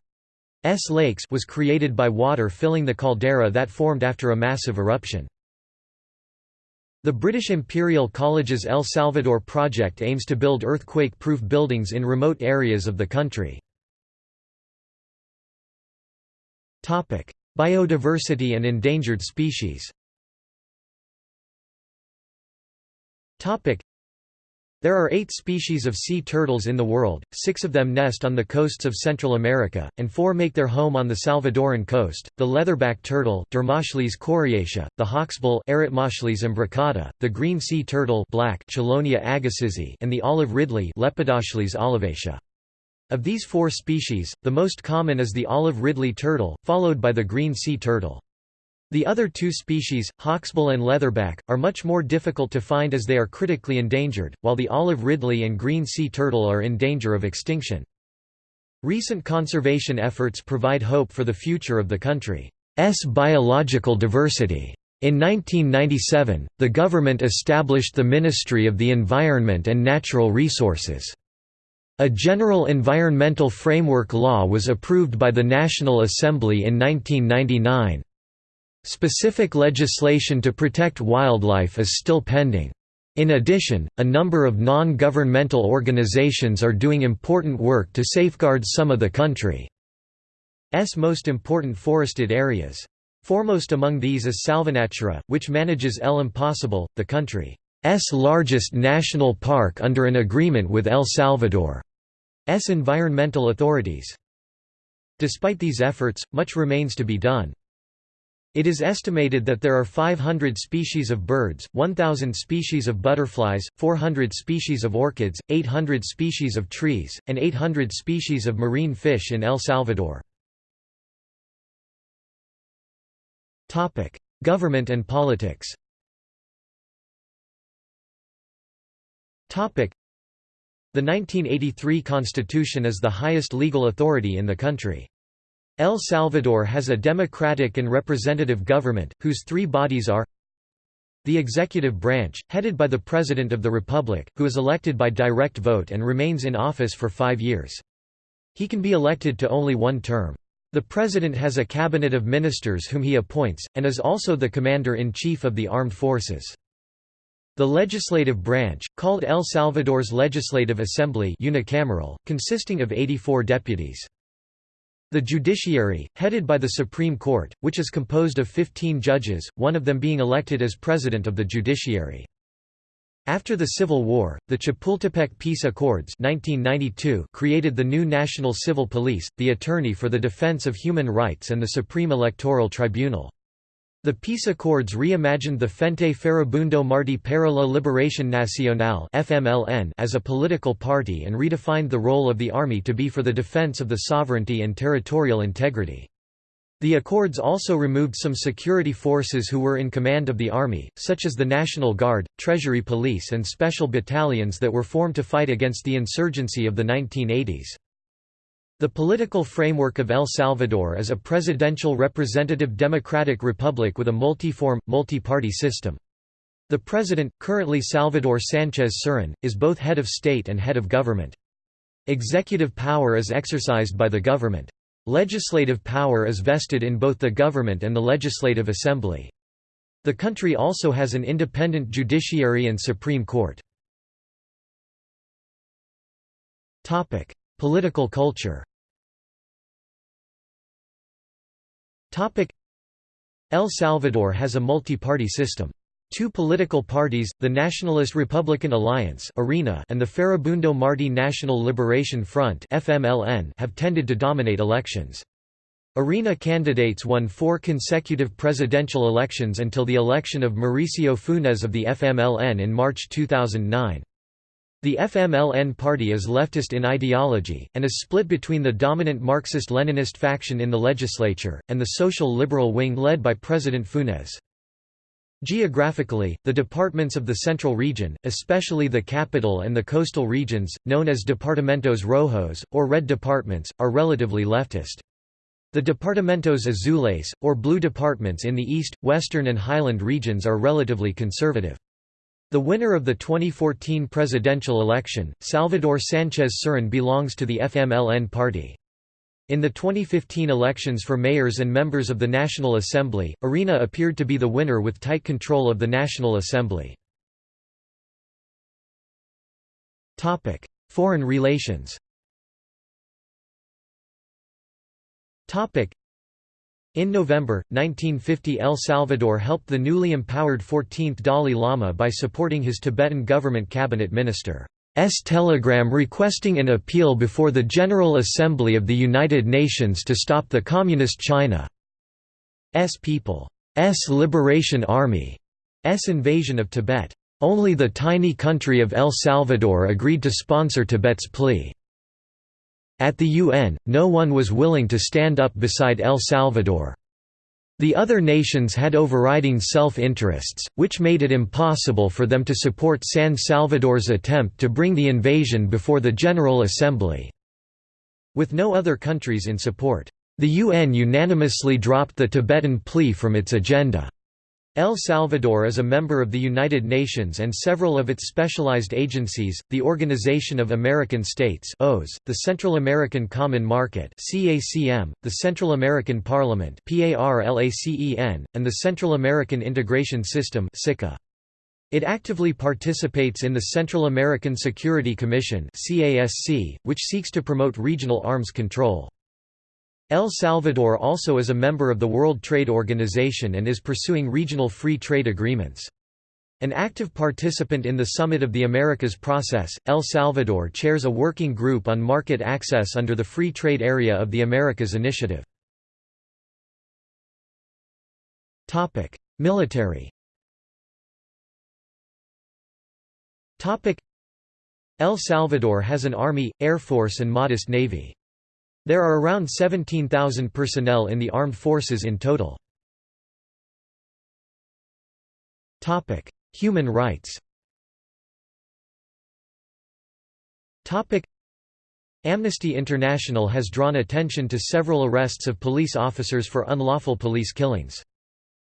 S lakes was created by water filling the caldera that formed after a massive eruption. The British Imperial College's El Salvador project aims to build earthquake-proof buildings in remote areas of the country. Biodiversity and endangered species there are eight species of sea turtles in the world, six of them nest on the coasts of Central America, and four make their home on the Salvadoran coast, the leatherback turtle Dermochelys coriacea, the hawksbill Eretmochelys imbricata, the green sea turtle black Chelonia and the olive ridley Lepidochelys olivacea. Of these four species, the most common is the olive ridley turtle, followed by the green sea turtle. The other two species, hawksbill and leatherback, are much more difficult to find as they are critically endangered, while the olive ridley and green sea turtle are in danger of extinction. Recent conservation efforts provide hope for the future of the country's biological diversity. In 1997, the government established the Ministry of the Environment and Natural Resources. A general environmental framework law was approved by the National Assembly in 1999. Specific legislation to protect wildlife is still pending. In addition, a number of non-governmental organizations are doing important work to safeguard some of the country's most important forested areas. Foremost among these is Salvanatura, which manages El Imposible, the country's largest national park under an agreement with El Salvador's environmental authorities. Despite these efforts, much remains to be done. It is estimated that there are 500 species of birds, 1,000 species of butterflies, 400 species of orchids, 800 species of trees, and 800 species of marine fish in El Salvador. Government and politics The 1983 Constitution is the highest legal authority in the country. El Salvador has a democratic and representative government, whose three bodies are the executive branch, headed by the President of the Republic, who is elected by direct vote and remains in office for five years. He can be elected to only one term. The President has a cabinet of ministers whom he appoints, and is also the Commander-in-Chief of the Armed Forces. The legislative branch, called El Salvador's Legislative Assembly unicameral, consisting of 84 deputies. The judiciary, headed by the Supreme Court, which is composed of 15 judges, one of them being elected as president of the judiciary. After the Civil War, the Chapultepec Peace Accords 1992 created the new National Civil Police, the Attorney for the Defense of Human Rights and the Supreme Electoral Tribunal. The peace accords reimagined the Frente Farabundo Martí para la Liberación Nacional as a political party and redefined the role of the army to be for the defense of the sovereignty and territorial integrity. The accords also removed some security forces who were in command of the army, such as the National Guard, Treasury Police and special battalions that were formed to fight against the insurgency of the 1980s. The political framework of El Salvador is a presidential representative democratic republic with a multi-form, multi-party system. The president, currently Salvador Sánchez Cerén, is both head of state and head of government. Executive power is exercised by the government. Legislative power is vested in both the government and the legislative assembly. The country also has an independent judiciary and Supreme Court. Political culture El Salvador has a multi-party system. Two political parties, the Nationalist Republican Alliance (ARENA) and the Farabundo Marti National Liberation Front have tended to dominate elections. ARENA candidates won four consecutive presidential elections until the election of Mauricio Funes of the FMLN in March 2009. The FMLN party is leftist in ideology, and is split between the dominant Marxist-Leninist faction in the legislature, and the social liberal wing led by President Funes. Geographically, the departments of the central region, especially the capital and the coastal regions, known as Departamentos Rojos, or Red Departments, are relatively leftist. The departamentos azules, or blue departments in the east, western and highland regions are relatively conservative. The winner of the 2014 presidential election, Salvador Sánchez Cerén belongs to the FMLN party. In the 2015 elections for mayors and members of the National Assembly, Arena appeared to be the winner with tight control of the National Assembly. Foreign relations In November, 1950 El Salvador helped the newly empowered 14th Dalai Lama by supporting his Tibetan government cabinet minister's telegram requesting an appeal before the General Assembly of the United Nations to stop the Communist China's People's Liberation Army's invasion of Tibet. Only the tiny country of El Salvador agreed to sponsor Tibet's plea. At the UN, no one was willing to stand up beside El Salvador. The other nations had overriding self-interests, which made it impossible for them to support San Salvador's attempt to bring the invasion before the General Assembly. With no other countries in support, the UN unanimously dropped the Tibetan plea from its agenda. El Salvador is a member of the United Nations and several of its specialized agencies, the Organization of American States the Central American Common Market the Central American Parliament and the Central American Integration System. It actively participates in the Central American Security Commission which seeks to promote regional arms control. El Salvador also is a member of the World Trade Organization and is pursuing regional free trade agreements. An active participant in the Summit of the Americas process, El Salvador chairs a working group on market access under the Free Trade Area of the Americas Initiative. Military El Salvador has an army, air force and modest navy. There are around 17,000 personnel in the armed forces in total. Human rights Amnesty International has drawn attention to several arrests of police officers for unlawful police killings.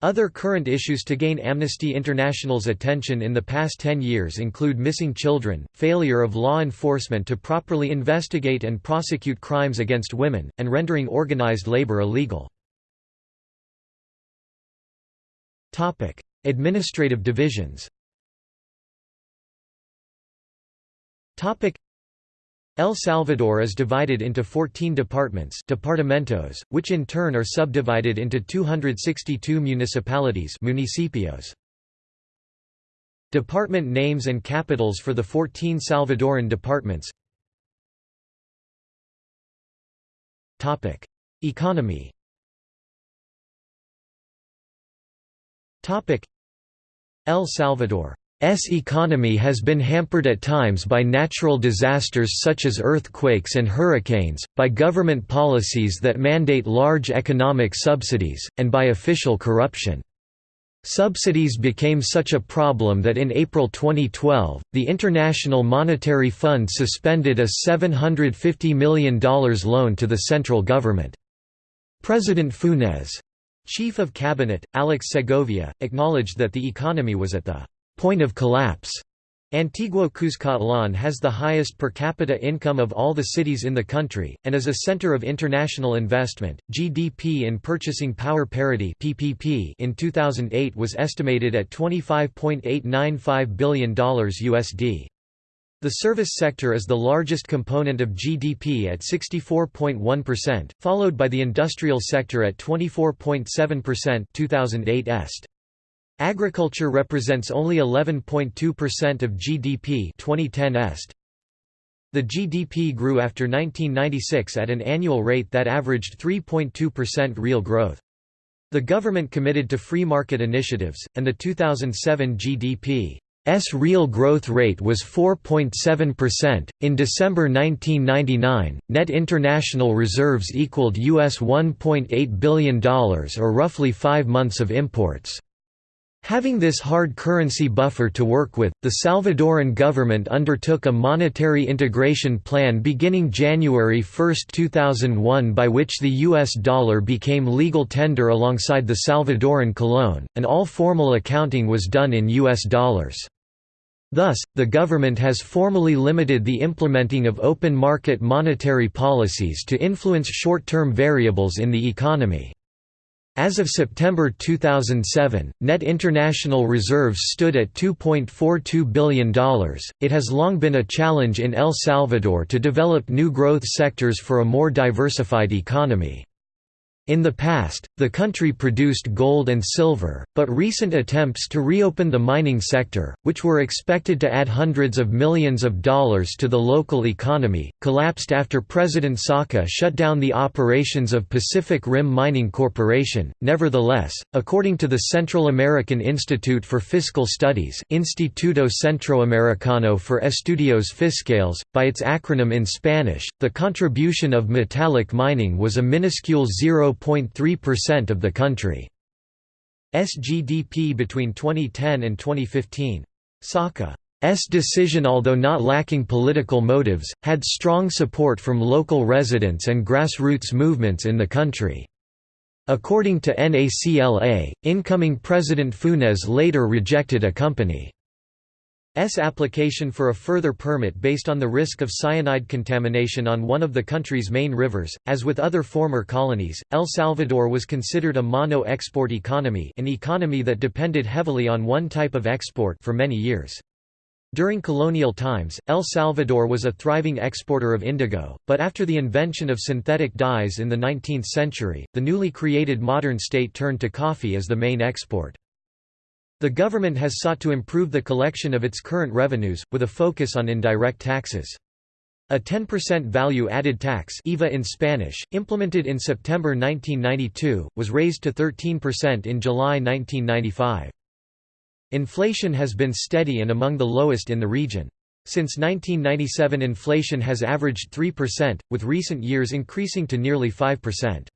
Other current issues to gain Amnesty International's attention in the past 10 years include missing children, failure of law enforcement to properly investigate and prosecute crimes against women, and rendering organized labor illegal. Administrative divisions El Salvador is divided into 14 departments departamentos, which in turn are subdivided into 262 municipalities municipios. Department names and capitals for the 14 Salvadoran departments. Economy. El Salvador S economy has been hampered at times by natural disasters such as earthquakes and hurricanes, by government policies that mandate large economic subsidies, and by official corruption. Subsidies became such a problem that in April 2012, the International Monetary Fund suspended a $750 million loan to the central government. President Funes, Chief of Cabinet, Alex Segovia, acknowledged that the economy was at the point of collapse. Antigua Cuscatlán has the highest per capita income of all the cities in the country, and is a center of international investment. GDP in Purchasing Power Parity (PPP) in 2008 was estimated at $25.895 billion USD. The service sector is the largest component of GDP at 64.1%, followed by the industrial sector at 24.7% 2008 est. Agriculture represents only 11.2% of GDP 2010 est. The GDP grew after 1996 at an annual rate that averaged 3.2% real growth. The government committed to free market initiatives, and the 2007 GDP's real growth rate was 4.7%. In December 1999, net international reserves equaled US $1.8 billion or roughly five months of imports. Having this hard currency buffer to work with, the Salvadoran government undertook a monetary integration plan beginning January 1, 2001 by which the US dollar became legal tender alongside the Salvadoran colón, and all formal accounting was done in US dollars. Thus, the government has formally limited the implementing of open market monetary policies to influence short-term variables in the economy. As of September 2007, net international reserves stood at $2.42 billion. It has long been a challenge in El Salvador to develop new growth sectors for a more diversified economy. In the past, the country produced gold and silver, but recent attempts to reopen the mining sector, which were expected to add hundreds of millions of dollars to the local economy, collapsed after President Saca shut down the operations of Pacific Rim Mining Corporation. Nevertheless, according to the Central American Institute for Fiscal Studies, Instituto Centroamericano for Estudios Fiscales, by its acronym in Spanish, the contribution of metallic mining was a minuscule 0. 0.3% of the country's GDP between 2010 and 2015. Saca's decision although not lacking political motives, had strong support from local residents and grassroots movements in the country. According to NACLA, incoming President Funes later rejected a company S application for a further permit based on the risk of cyanide contamination on one of the country's main rivers. As with other former colonies, El Salvador was considered a mono-export economy, an economy that depended heavily on one type of export for many years. During colonial times, El Salvador was a thriving exporter of indigo, but after the invention of synthetic dyes in the 19th century, the newly created modern state turned to coffee as the main export. The government has sought to improve the collection of its current revenues, with a focus on indirect taxes. A 10% value-added tax IVA in Spanish, implemented in September 1992, was raised to 13% in July 1995. Inflation has been steady and among the lowest in the region. Since 1997 inflation has averaged 3%, with recent years increasing to nearly 5%.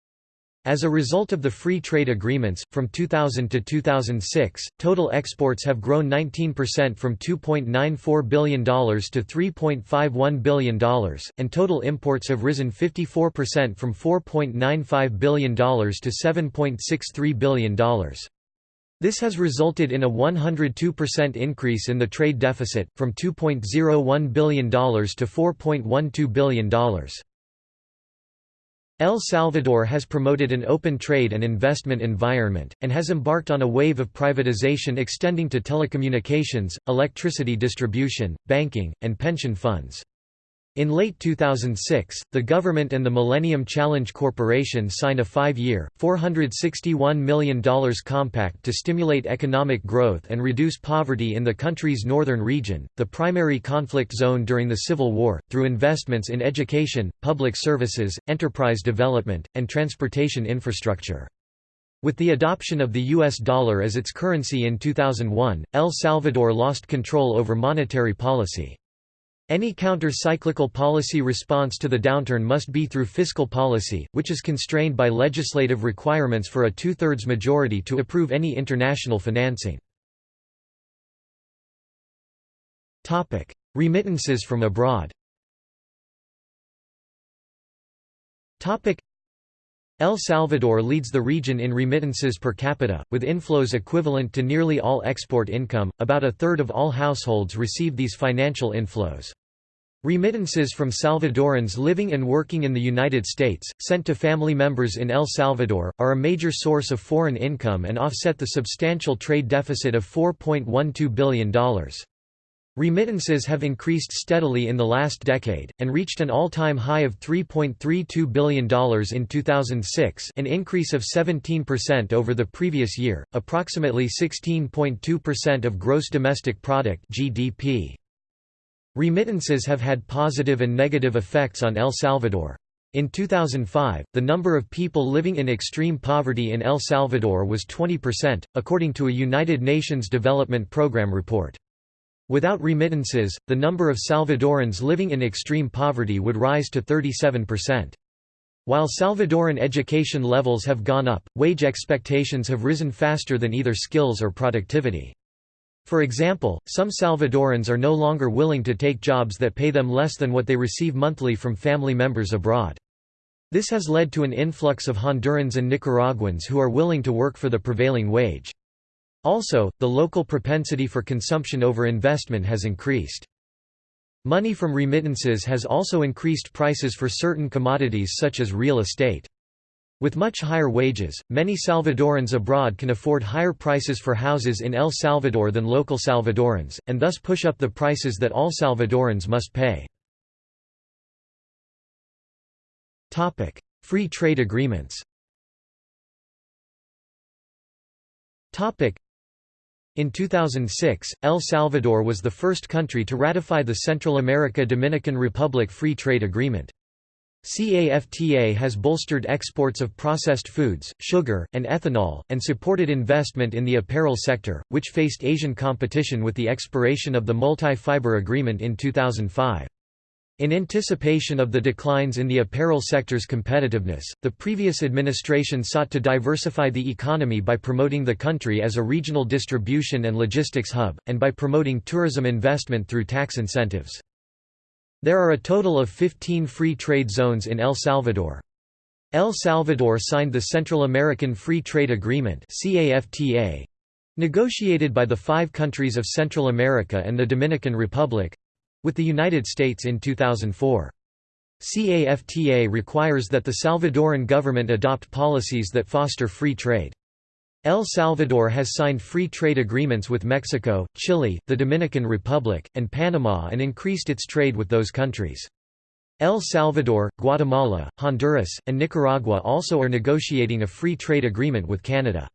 As a result of the free trade agreements, from 2000 to 2006, total exports have grown 19% from $2.94 billion to $3.51 billion, and total imports have risen 54% from $4.95 billion to $7.63 billion. This has resulted in a 102% increase in the trade deficit, from $2.01 billion to $4.12 billion. El Salvador has promoted an open trade and investment environment, and has embarked on a wave of privatization extending to telecommunications, electricity distribution, banking, and pension funds. In late 2006, the government and the Millennium Challenge Corporation signed a five-year, $461 million compact to stimulate economic growth and reduce poverty in the country's northern region, the primary conflict zone during the Civil War, through investments in education, public services, enterprise development, and transportation infrastructure. With the adoption of the U.S. dollar as its currency in 2001, El Salvador lost control over monetary policy. Any counter-cyclical policy response to the downturn must be through fiscal policy, which is constrained by legislative requirements for a two-thirds majority to approve any international financing. Remittances from abroad El Salvador leads the region in remittances per capita, with inflows equivalent to nearly all export income. About a third of all households receive these financial inflows. Remittances from Salvadorans living and working in the United States, sent to family members in El Salvador, are a major source of foreign income and offset the substantial trade deficit of $4.12 billion. Remittances have increased steadily in the last decade, and reached an all-time high of $3.32 billion in 2006 an increase of 17% over the previous year, approximately 16.2% of gross domestic product GDP. Remittances have had positive and negative effects on El Salvador. In 2005, the number of people living in extreme poverty in El Salvador was 20%, according to a United Nations Development Programme report. Without remittances, the number of Salvadorans living in extreme poverty would rise to 37%. While Salvadoran education levels have gone up, wage expectations have risen faster than either skills or productivity. For example, some Salvadorans are no longer willing to take jobs that pay them less than what they receive monthly from family members abroad. This has led to an influx of Hondurans and Nicaraguans who are willing to work for the prevailing wage. Also, the local propensity for consumption over investment has increased. Money from remittances has also increased prices for certain commodities such as real estate. With much higher wages, many Salvadorans abroad can afford higher prices for houses in El Salvador than local Salvadorans, and thus push up the prices that all Salvadorans must pay. Free trade agreements in 2006, El Salvador was the first country to ratify the Central America-Dominican Republic Free Trade Agreement. CAFTA has bolstered exports of processed foods, sugar, and ethanol, and supported investment in the apparel sector, which faced Asian competition with the expiration of the multi-fiber agreement in 2005. In anticipation of the declines in the apparel sector's competitiveness, the previous administration sought to diversify the economy by promoting the country as a regional distribution and logistics hub, and by promoting tourism investment through tax incentives. There are a total of 15 free trade zones in El Salvador. El Salvador signed the Central American Free Trade Agreement negotiated by the five countries of Central America and the Dominican Republic, with the United States in 2004. CAFTA requires that the Salvadoran government adopt policies that foster free trade. El Salvador has signed free trade agreements with Mexico, Chile, the Dominican Republic, and Panama and increased its trade with those countries. El Salvador, Guatemala, Honduras, and Nicaragua also are negotiating a free trade agreement with Canada.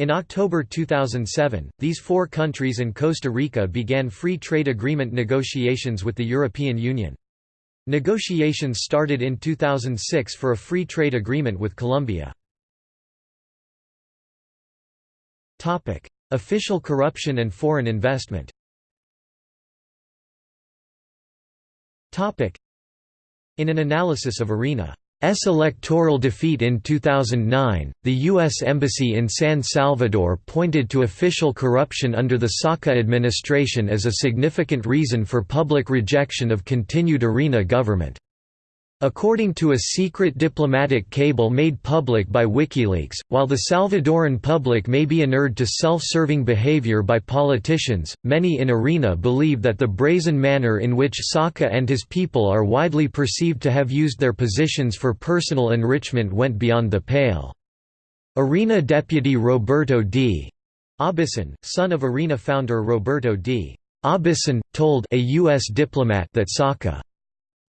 In October 2007, these four countries and Costa Rica began free trade agreement negotiations with the European Union. Negotiations started in 2006 for a free trade agreement with Colombia. Official corruption and foreign investment In an analysis of ARENA S electoral defeat in 2009, the U.S. Embassy in San Salvador pointed to official corruption under the Saca administration as a significant reason for public rejection of continued ARENA government. According to a secret diplomatic cable made public by WikiLeaks, while the Salvadoran public may be inured to self-serving behavior by politicians, many in ARENA believe that the brazen manner in which Saca and his people are widely perceived to have used their positions for personal enrichment went beyond the pale. ARENA deputy Roberto D. Aubusson, son of ARENA founder Roberto D. Aubusson, told a U.S. diplomat that Saca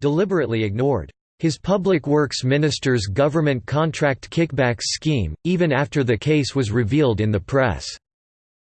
deliberately ignored his public works minister's government contract kickbacks scheme, even after the case was revealed in the press.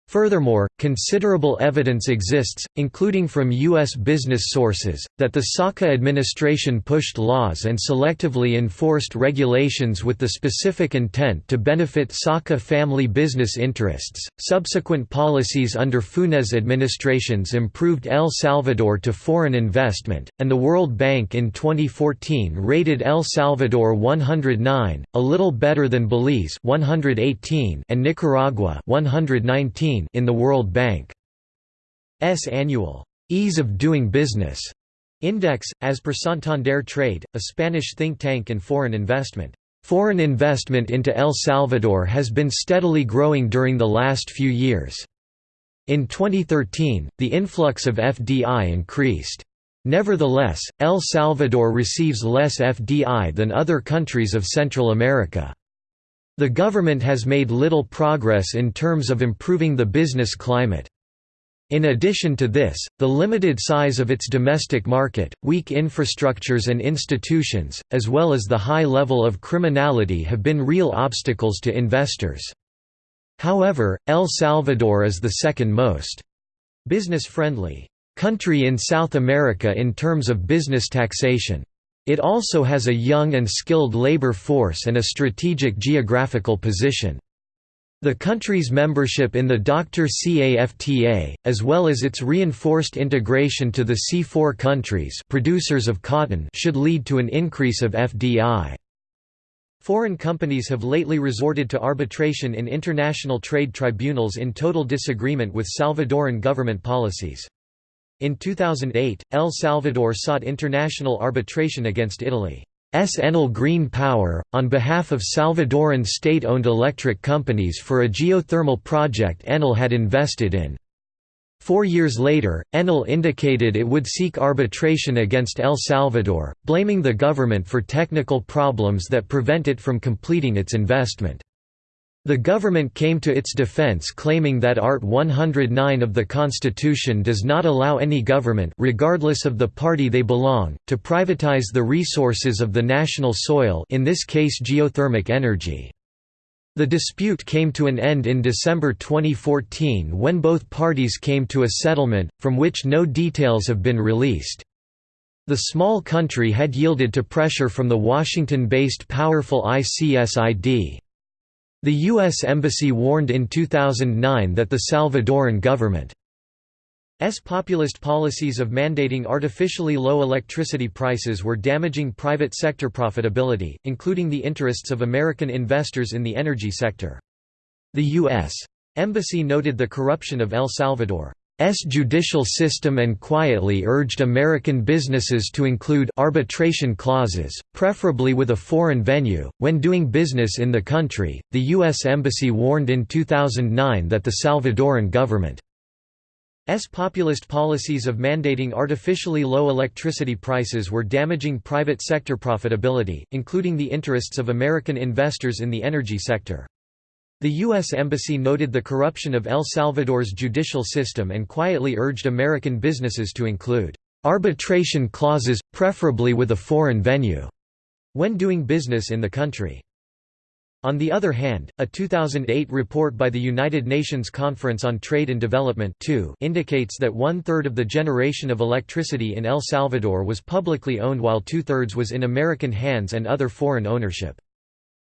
Furthermore, considerable evidence exists, including from U.S. business sources, that the Saca administration pushed laws and selectively enforced regulations with the specific intent to benefit Saca family business interests. Subsequent policies under Funes administrations improved El Salvador to foreign investment, and the World Bank in 2014 rated El Salvador 109, a little better than Belize 118 and Nicaragua 119 in the World Bank's annual Ease of Doing Business Index, as per Santander Trade, a Spanish think tank and foreign investment Foreign investment into El Salvador has been steadily growing during the last few years. In 2013, the influx of FDI increased. Nevertheless, El Salvador receives less FDI than other countries of Central America. The government has made little progress in terms of improving the business climate. In addition to this, the limited size of its domestic market, weak infrastructures and institutions, as well as the high level of criminality have been real obstacles to investors. However, El Salvador is the second most business-friendly country in South America in terms of business taxation. It also has a young and skilled labor force and a strategic geographical position. The country's membership in the DR-CAFTA, as well as its reinforced integration to the C4 countries producers of cotton should lead to an increase of FDI. Foreign companies have lately resorted to arbitration in international trade tribunals in total disagreement with Salvadoran government policies. In 2008, El Salvador sought international arbitration against Italy. S. Enel Green Power, on behalf of Salvadoran state-owned electric companies for a geothermal project Enel had invested in. Four years later, Enel indicated it would seek arbitration against El Salvador, blaming the government for technical problems that prevent it from completing its investment. The government came to its defense claiming that Art 109 of the Constitution does not allow any government regardless of the party they belong, to privatize the resources of the national soil in this case geothermic energy. The dispute came to an end in December 2014 when both parties came to a settlement, from which no details have been released. The small country had yielded to pressure from the Washington-based powerful ICSID. The U.S. Embassy warned in 2009 that the Salvadoran government's populist policies of mandating artificially low electricity prices were damaging private sector profitability, including the interests of American investors in the energy sector. The U.S. Embassy noted the corruption of El Salvador. S judicial system and quietly urged American businesses to include arbitration clauses, preferably with a foreign venue, when doing business in the country. The U.S. Embassy warned in 2009 that the Salvadoran government S populist policies of mandating artificially low electricity prices were damaging private sector profitability, including the interests of American investors in the energy sector. The U.S. Embassy noted the corruption of El Salvador's judicial system and quietly urged American businesses to include arbitration clauses, preferably with a foreign venue, when doing business in the country. On the other hand, a 2008 report by the United Nations Conference on Trade and Development indicates that one-third of the generation of electricity in El Salvador was publicly owned while two-thirds was in American hands and other foreign ownership.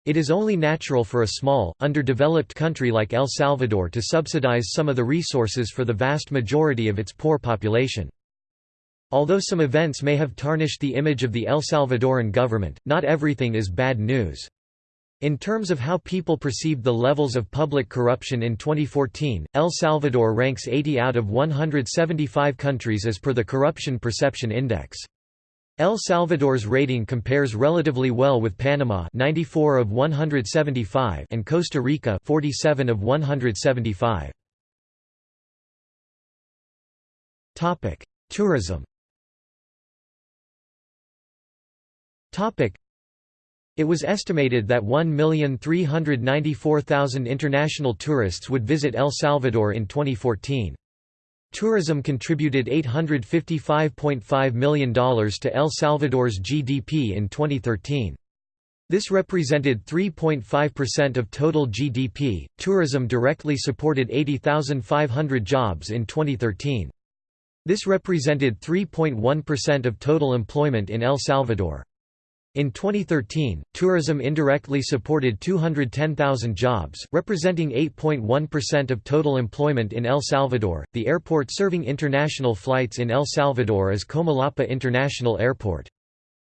It is only natural for a small, underdeveloped country like El Salvador to subsidize some of the resources for the vast majority of its poor population. Although some events may have tarnished the image of the El Salvadoran government, not everything is bad news. In terms of how people perceived the levels of public corruption in 2014, El Salvador ranks 80 out of 175 countries as per the Corruption Perception Index. El Salvador's rating compares relatively well with Panama 94 of 175 and Costa Rica 47 of 175. Topic: Tourism. Topic: It was estimated that 1,394,000 international tourists would visit El Salvador in 2014. Tourism contributed $855.5 million to El Salvador's GDP in 2013. This represented 3.5% of total GDP. Tourism directly supported 80,500 jobs in 2013. This represented 3.1% of total employment in El Salvador. In 2013, tourism indirectly supported 210,000 jobs, representing 8.1% of total employment in El Salvador. The airport serving international flights in El Salvador is Comalapa International Airport.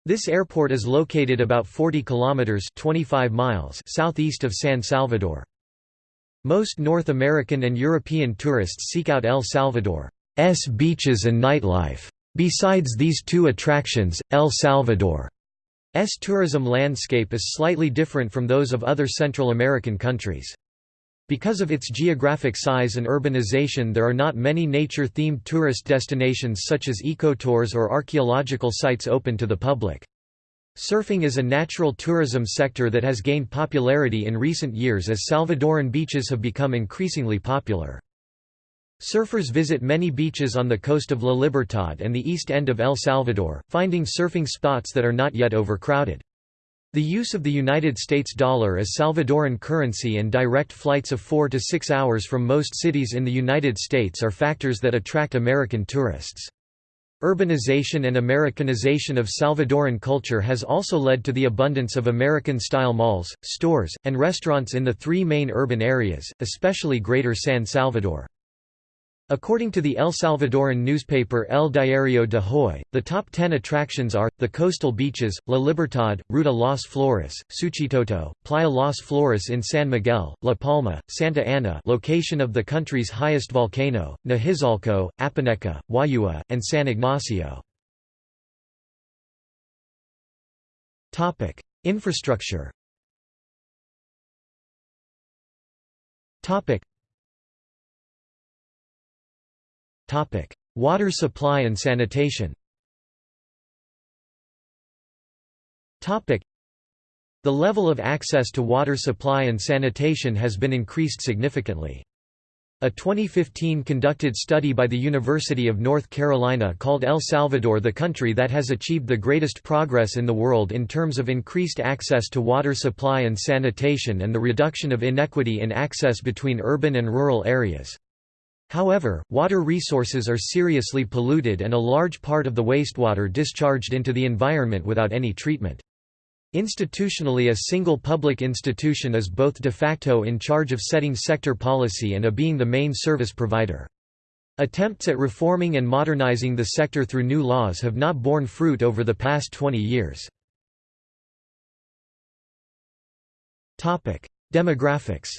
This airport is located about 40 kilometers (25 miles) southeast of San Salvador. Most North American and European tourists seek out El Salvador's beaches and nightlife. Besides these two attractions, El Salvador tourism landscape is slightly different from those of other Central American countries. Because of its geographic size and urbanization there are not many nature-themed tourist destinations such as ecotours or archaeological sites open to the public. Surfing is a natural tourism sector that has gained popularity in recent years as Salvadoran beaches have become increasingly popular. Surfers visit many beaches on the coast of La Libertad and the east end of El Salvador, finding surfing spots that are not yet overcrowded. The use of the United States dollar as Salvadoran currency and direct flights of 4 to 6 hours from most cities in the United States are factors that attract American tourists. Urbanization and Americanization of Salvadoran culture has also led to the abundance of American-style malls, stores, and restaurants in the three main urban areas, especially Greater San Salvador. According to the El Salvadoran newspaper El Diario de Hoy, the top 10 attractions are, the coastal beaches, La Libertad, Ruta Las Flores, Suchitoto, Playa Las Flores in San Miguel, La Palma, Santa Ana location of the country's highest volcano, Nahuizalco, Apaneca, Juayúa, and San Ignacio. Infrastructure Water supply and sanitation. Topic: The level of access to water supply and sanitation has been increased significantly. A 2015 conducted study by the University of North Carolina called El Salvador the country that has achieved the greatest progress in the world in terms of increased access to water supply and sanitation and the reduction of inequity in access between urban and rural areas. However, water resources are seriously polluted and a large part of the wastewater discharged into the environment without any treatment. Institutionally a single public institution is both de facto in charge of setting sector policy and a being the main service provider. Attempts at reforming and modernizing the sector through new laws have not borne fruit over the past 20 years. Demographics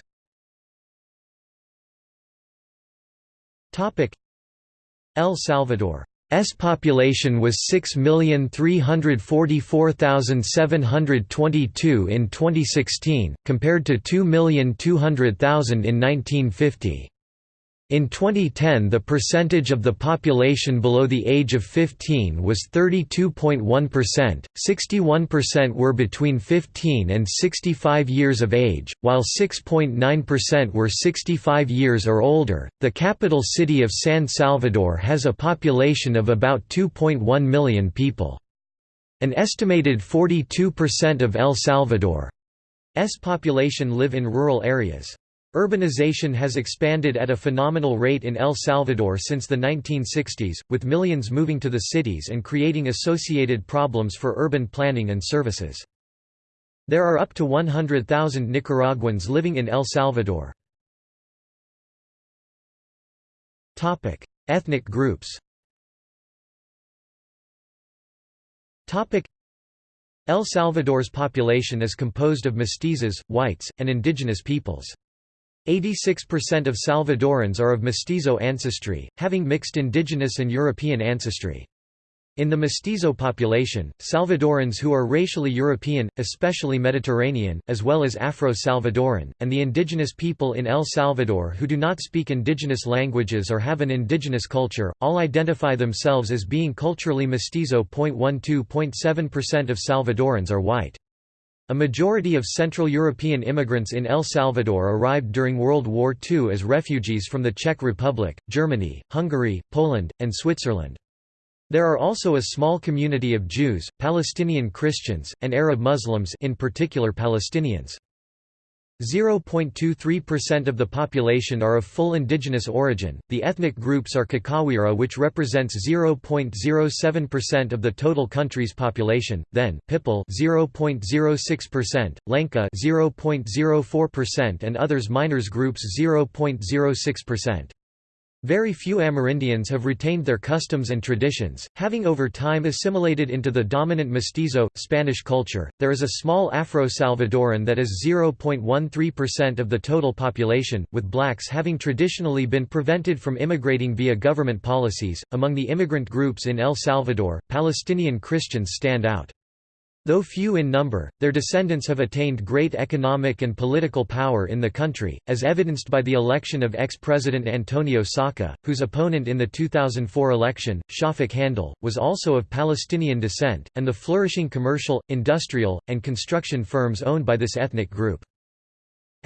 El Salvador's population was 6,344,722 in 2016, compared to 2,200,000 in 1950. In 2010 the percentage of the population below the age of 15 was 32.1%, 61% were between 15 and 65 years of age, while 6.9% were 65 years or older. The capital city of San Salvador has a population of about 2.1 million people. An estimated 42% of El Salvador's population live in rural areas. Urbanization has expanded at a phenomenal rate in El Salvador since the 1960s, with millions moving to the cities and creating associated problems for urban planning and services. There are up to 100,000 Nicaraguans living in El Salvador. Ethnic groups El Salvador's population is composed of mestizos, whites, and indigenous peoples. 86% of Salvadorans are of mestizo ancestry, having mixed indigenous and European ancestry. In the mestizo population, Salvadorans who are racially European, especially Mediterranean, as well as Afro-Salvadoran, and the indigenous people in El Salvador who do not speak indigenous languages or have an indigenous culture, all identify themselves as being culturally mestizo. 12.7% of Salvadorans are white. A majority of Central European immigrants in El Salvador arrived during World War II as refugees from the Czech Republic, Germany, Hungary, Poland, and Switzerland. There are also a small community of Jews, Palestinian Christians, and Arab Muslims in particular Palestinians. 0.23% of the population are of full indigenous origin. The ethnic groups are Kakawira which represents 0.07% of the total country's population, then Pipil 0.06%, Lenca 0.04% and others minors groups 0.06%. Very few Amerindians have retained their customs and traditions, having over time assimilated into the dominant mestizo, Spanish culture. There is a small Afro Salvadoran that is 0.13% of the total population, with blacks having traditionally been prevented from immigrating via government policies. Among the immigrant groups in El Salvador, Palestinian Christians stand out. Though few in number, their descendants have attained great economic and political power in the country, as evidenced by the election of ex-president Antonio Saca, whose opponent in the 2004 election, Schafik Handal, was also of Palestinian descent, and the flourishing commercial, industrial, and construction firms owned by this ethnic group.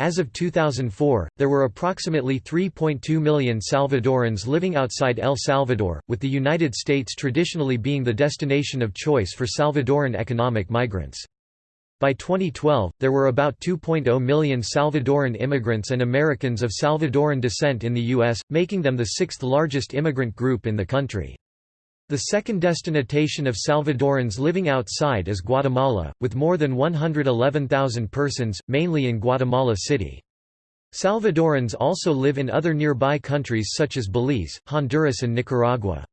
As of 2004, there were approximately 3.2 million Salvadorans living outside El Salvador, with the United States traditionally being the destination of choice for Salvadoran economic migrants. By 2012, there were about 2.0 million Salvadoran immigrants and Americans of Salvadoran descent in the U.S., making them the sixth largest immigrant group in the country. The second destination of Salvadorans living outside is Guatemala, with more than 111,000 persons, mainly in Guatemala City. Salvadorans also live in other nearby countries such as Belize, Honduras and Nicaragua.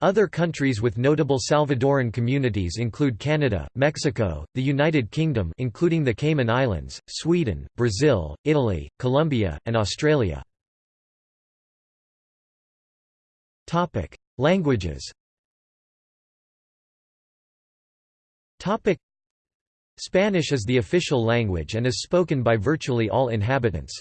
Other countries with notable Salvadoran communities include Canada, Mexico, the United Kingdom including the Cayman Islands, Sweden, Brazil, Italy, Colombia, and Australia. Languages Spanish is the official language and is spoken by virtually all inhabitants.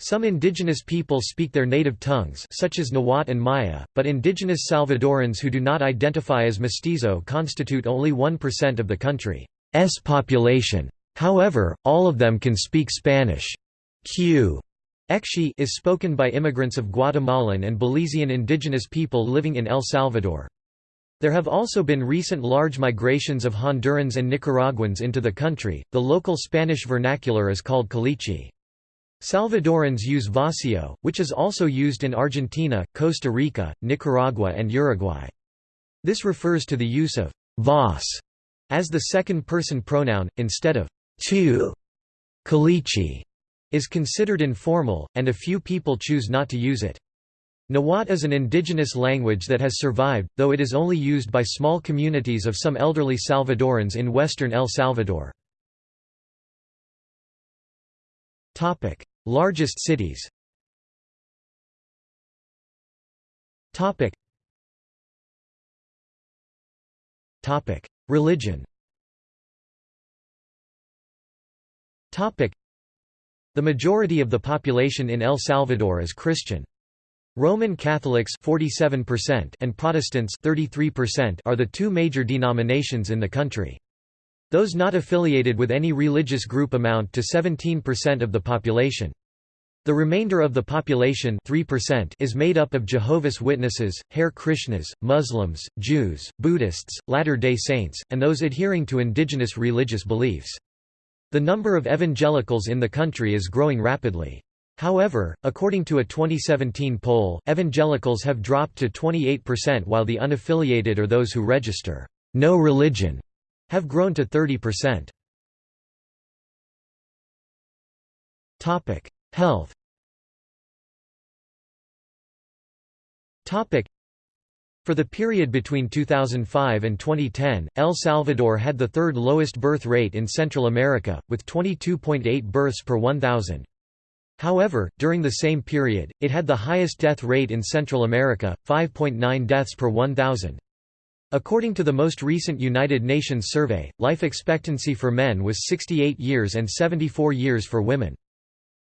Some indigenous people speak their native tongues such as Nahuatl and Maya, but indigenous Salvadorans who do not identify as mestizo constitute only 1% of the country's population. However, all of them can speak Spanish. Q Ekshi is spoken by immigrants of Guatemalan and Belizean indigenous people living in El Salvador. There have also been recent large migrations of Hondurans and Nicaraguans into the country. The local Spanish vernacular is called caliche. Salvadorans use voseo, which is also used in Argentina, Costa Rica, Nicaragua, and Uruguay. This refers to the use of vos as the second person pronoun, instead of tu. Caliche is considered informal, and a few people choose not to use it. Nahuatl is an indigenous language that has survived, though it is only used by small communities of some elderly Salvadorans in western El Salvador. Largest cities Religion the majority of the population in El Salvador is Christian. Roman Catholics 47% and Protestants 33% are the two major denominations in the country. Those not affiliated with any religious group amount to 17% of the population. The remainder of the population 3% is made up of Jehovah's Witnesses, Hare Krishnas, Muslims, Jews, Buddhists, Latter-day Saints, and those adhering to indigenous religious beliefs. The number of evangelicals in the country is growing rapidly. However, according to a 2017 poll, evangelicals have dropped to 28% while the unaffiliated or those who register, no religion, have grown to 30%. Topic: Health for the period between 2005 and 2010, El Salvador had the third lowest birth rate in Central America, with 22.8 births per 1,000. However, during the same period, it had the highest death rate in Central America, 5.9 deaths per 1,000. According to the most recent United Nations survey, life expectancy for men was 68 years and 74 years for women.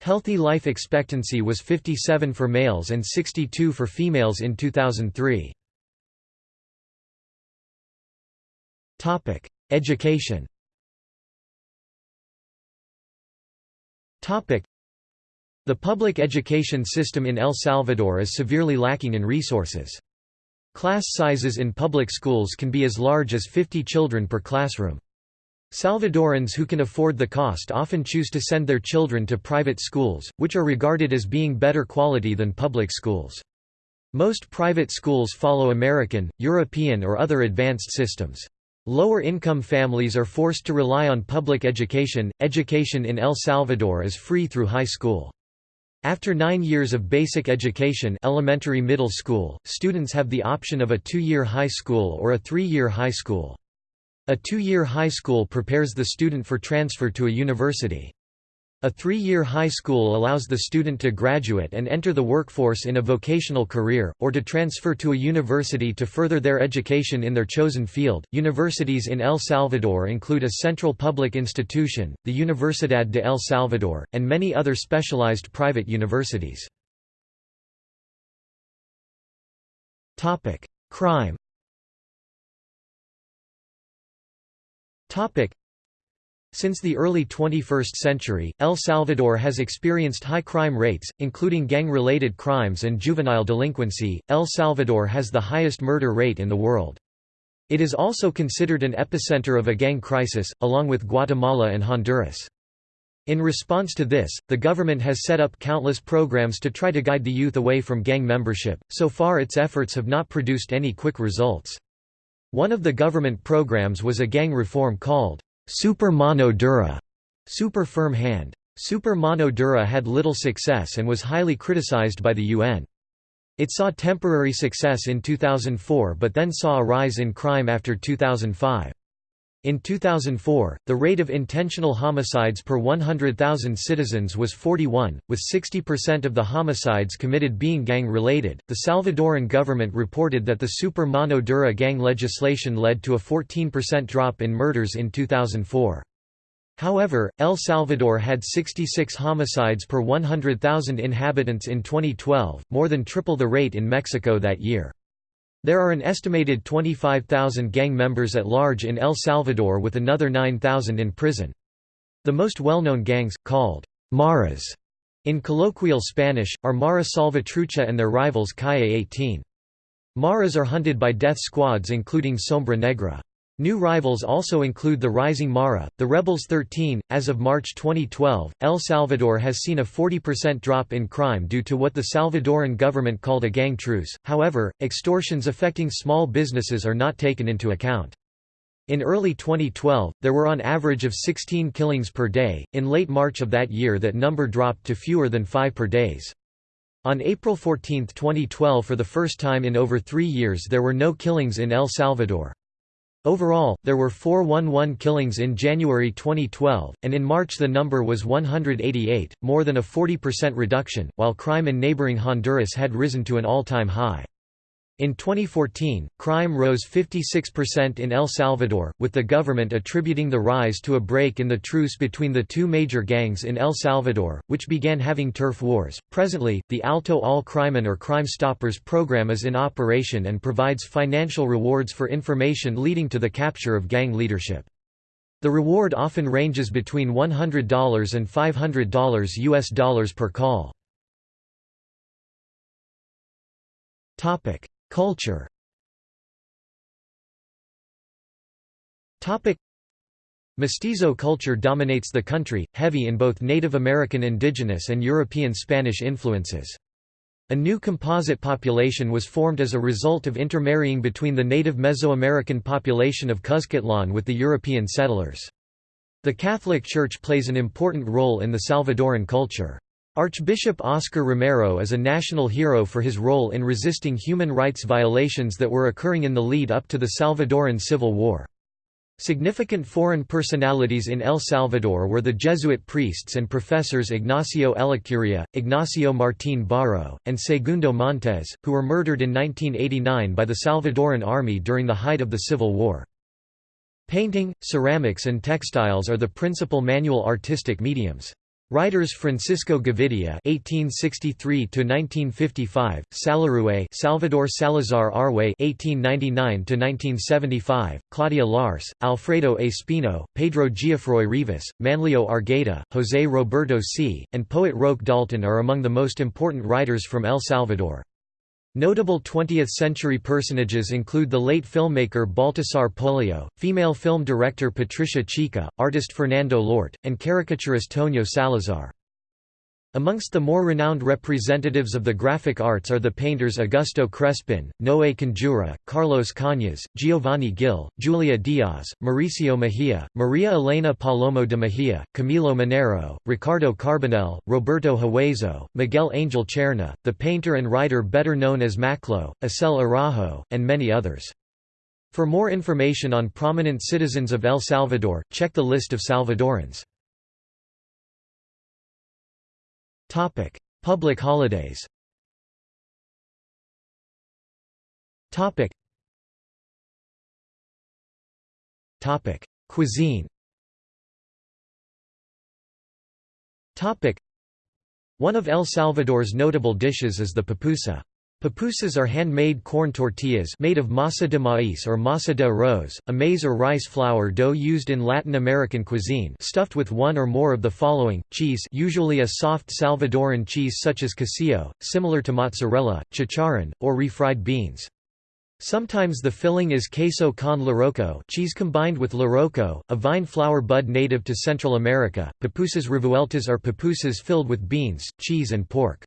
Healthy life expectancy was 57 for males and 62 for females in 2003. Topic: Education. Topic: The public education system in El Salvador is severely lacking in resources. Class sizes in public schools can be as large as 50 children per classroom. Salvadorans who can afford the cost often choose to send their children to private schools, which are regarded as being better quality than public schools. Most private schools follow American, European or other advanced systems. Lower-income families are forced to rely on public education. Education in El Salvador is free through high school. After nine years of basic education elementary middle school, students have the option of a two-year high school or a three-year high school. A two-year high school prepares the student for transfer to a university. A three-year high school allows the student to graduate and enter the workforce in a vocational career, or to transfer to a university to further their education in their chosen field. Universities in El Salvador include a central public institution, the Universidad de El Salvador, and many other specialized private universities. Crime. Since the early 21st century, El Salvador has experienced high crime rates, including gang-related crimes and juvenile delinquency. El Salvador has the highest murder rate in the world. It is also considered an epicenter of a gang crisis, along with Guatemala and Honduras. In response to this, the government has set up countless programs to try to guide the youth away from gang membership. So far its efforts have not produced any quick results. One of the government programs was a gang reform called Super Mano Dura, super firm hand. Super Mano Dura had little success and was highly criticized by the UN. It saw temporary success in 2004 but then saw a rise in crime after 2005. In 2004, the rate of intentional homicides per 100,000 citizens was 41, with 60% of the homicides committed being gang related. The Salvadoran government reported that the Super Mano Dura gang legislation led to a 14% drop in murders in 2004. However, El Salvador had 66 homicides per 100,000 inhabitants in 2012, more than triple the rate in Mexico that year. There are an estimated 25,000 gang members at large in El Salvador with another 9,000 in prison. The most well-known gangs, called maras in colloquial Spanish, are Mara Salvatrucha and their rivals Calle 18. Maras are hunted by death squads including Sombra Negra. New rivals also include the Rising Mara, the Rebels 13. As of March 2012, El Salvador has seen a 40% drop in crime due to what the Salvadoran government called a gang truce, however, extortions affecting small businesses are not taken into account. In early 2012, there were on average of 16 killings per day, in late March of that year that number dropped to fewer than 5 per days. On April 14, 2012 for the first time in over three years there were no killings in El Salvador. Overall, there were 411 killings in January 2012, and in March the number was 188, more than a 40% reduction, while crime in neighboring Honduras had risen to an all-time high. In 2014, crime rose 56% in El Salvador, with the government attributing the rise to a break in the truce between the two major gangs in El Salvador, which began having turf wars. Presently, the Alto al Crimen or Crime Stoppers program is in operation and provides financial rewards for information leading to the capture of gang leadership. The reward often ranges between $100 and $500 US dollars per call. Topic: Culture Mestizo culture dominates the country, heavy in both Native American indigenous and European Spanish influences. A new composite population was formed as a result of intermarrying between the native Mesoamerican population of Cuzcatlan with the European settlers. The Catholic Church plays an important role in the Salvadoran culture. Archbishop Oscar Romero is a national hero for his role in resisting human rights violations that were occurring in the lead up to the Salvadoran Civil War. Significant foreign personalities in El Salvador were the Jesuit priests and professors Ignacio Ellacuría, Ignacio Martín Baró, and Segundo Montes, who were murdered in 1989 by the Salvadoran army during the height of the Civil War. Painting, ceramics and textiles are the principal manual artistic mediums. Writers Francisco Gavidia (1863–1955), Salarrué, Salvador Salazar Arrué (1899–1975), Claudia Lars, Alfredo Espino, Pedro Geoffroy Rivas, Manlio Argueta, José Roberto C., and poet Roque Dalton are among the most important writers from El Salvador. Notable 20th-century personages include the late filmmaker Baltasar Polio, female film director Patricia Chica, artist Fernando Llort, and caricaturist Tonio Salazar. Amongst the more renowned representatives of the graphic arts are the painters Augusto Crespin, Noé Canjura, Carlos Cañas, Giovanni Gil, Julia Diaz, Mauricio Mejia, Maria Elena Palomo de Mejia, Camilo Minero, Ricardo Carbonell, Roberto Huezo, Miguel Angel Cherna, the painter and writer better known as Maclo, Acel Araujo, and many others. For more information on prominent citizens of El Salvador, check the list of Salvadorans. Topic: Public holidays. Topic. Topic: Cuisine. Topic. One of El Salvador's notable dishes is the pupusa. Pupusas are handmade corn tortillas made of masa de maíz or masa de arroz, a maize or rice flour dough used in Latin American cuisine stuffed with one or more of the following, cheese usually a soft Salvadoran cheese such as quesillo, similar to mozzarella, chicharrón, or refried beans. Sometimes the filling is queso con loroco cheese combined with loroco, a vine flower bud native to Central America. Pupusas revueltas are pupusas filled with beans, cheese and pork.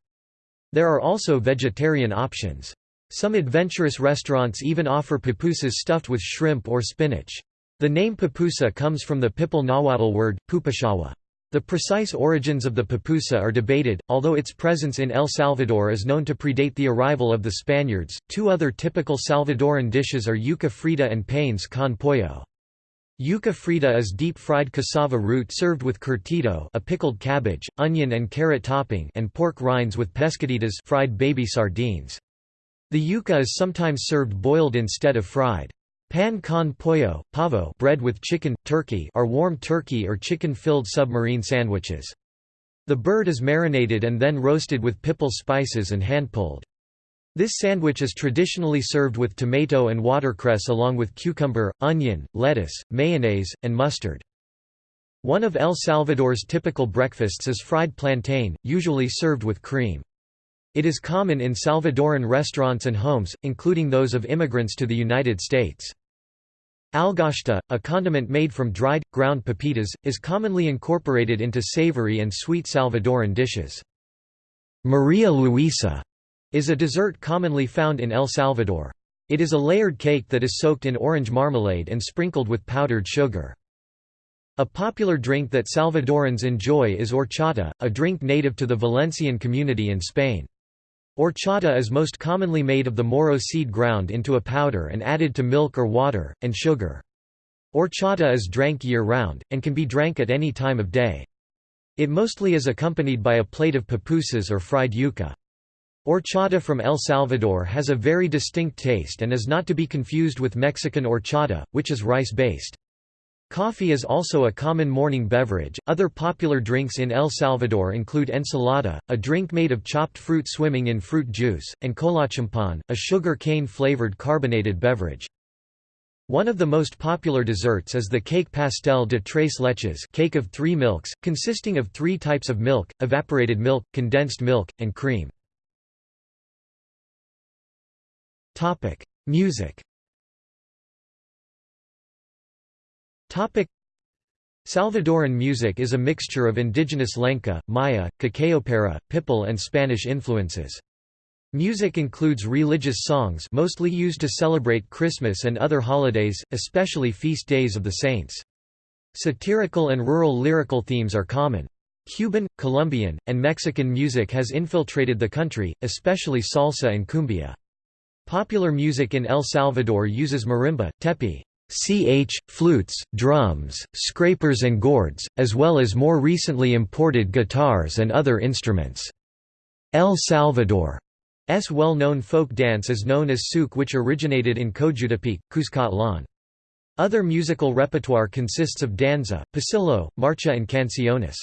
There are also vegetarian options. Some adventurous restaurants even offer pupusas stuffed with shrimp or spinach. The name pupusa comes from the Pipil Nahuatl word, pupashawa. The precise origins of the pupusa are debated, although its presence in El Salvador is known to predate the arrival of the Spaniards. Two other typical Salvadoran dishes are yuca frita and panes con pollo. Yuca frita is deep-fried cassava root served with curtido a pickled cabbage, onion and carrot topping and pork rinds with pescaditas fried baby sardines. The yuca is sometimes served boiled instead of fried. Pan con pollo, pavo bread with chicken, turkey are warm turkey or chicken-filled submarine sandwiches. The bird is marinated and then roasted with pipil spices and hand-pulled. This sandwich is traditionally served with tomato and watercress along with cucumber, onion, lettuce, mayonnaise, and mustard. One of El Salvador's typical breakfasts is fried plantain, usually served with cream. It is common in Salvadoran restaurants and homes, including those of immigrants to the United States. Alguashte, a condiment made from dried, ground pepitas, is commonly incorporated into savory and sweet Salvadoran dishes. Maria Luisa is a dessert commonly found in El Salvador. It is a layered cake that is soaked in orange marmalade and sprinkled with powdered sugar. A popular drink that Salvadorans enjoy is horchata, a drink native to the Valencian community in Spain. Horchata is most commonly made of the morro seed ground into a powder and added to milk or water, and sugar. Horchata is drank year-round, and can be drank at any time of day. It mostly is accompanied by a plate of pupusas or fried yuca. Horchata from El Salvador has a very distinct taste and is not to be confused with Mexican horchata, which is rice-based. Coffee is also a common morning beverage. Other popular drinks in El Salvador include ensalada, a drink made of chopped fruit swimming in fruit juice, and Kolachampan, a sugar cane flavored carbonated beverage. One of the most popular desserts is the cake pastel de tres leches cake of three milks, consisting of three types of milk, evaporated milk, condensed milk, and cream. Topic: Music. Topic: Salvadoran music is a mixture of indigenous Lenca, Maya, Cacaopera, Pipil and Spanish influences. Music includes religious songs mostly used to celebrate Christmas and other holidays, especially feast days of the saints. Satirical and rural lyrical themes are common. Cuban, Colombian, and Mexican music has infiltrated the country, especially salsa and cumbia. Popular music in El Salvador uses marimba, tepi, ch, flutes, drums, scrapers and gourds, as well as more recently imported guitars and other instruments. El Salvador's well-known folk dance is known as souk which originated in Cojutepeque, Cuscatlán. Other musical repertoire consists of danza, pasillo, marcha and canciones.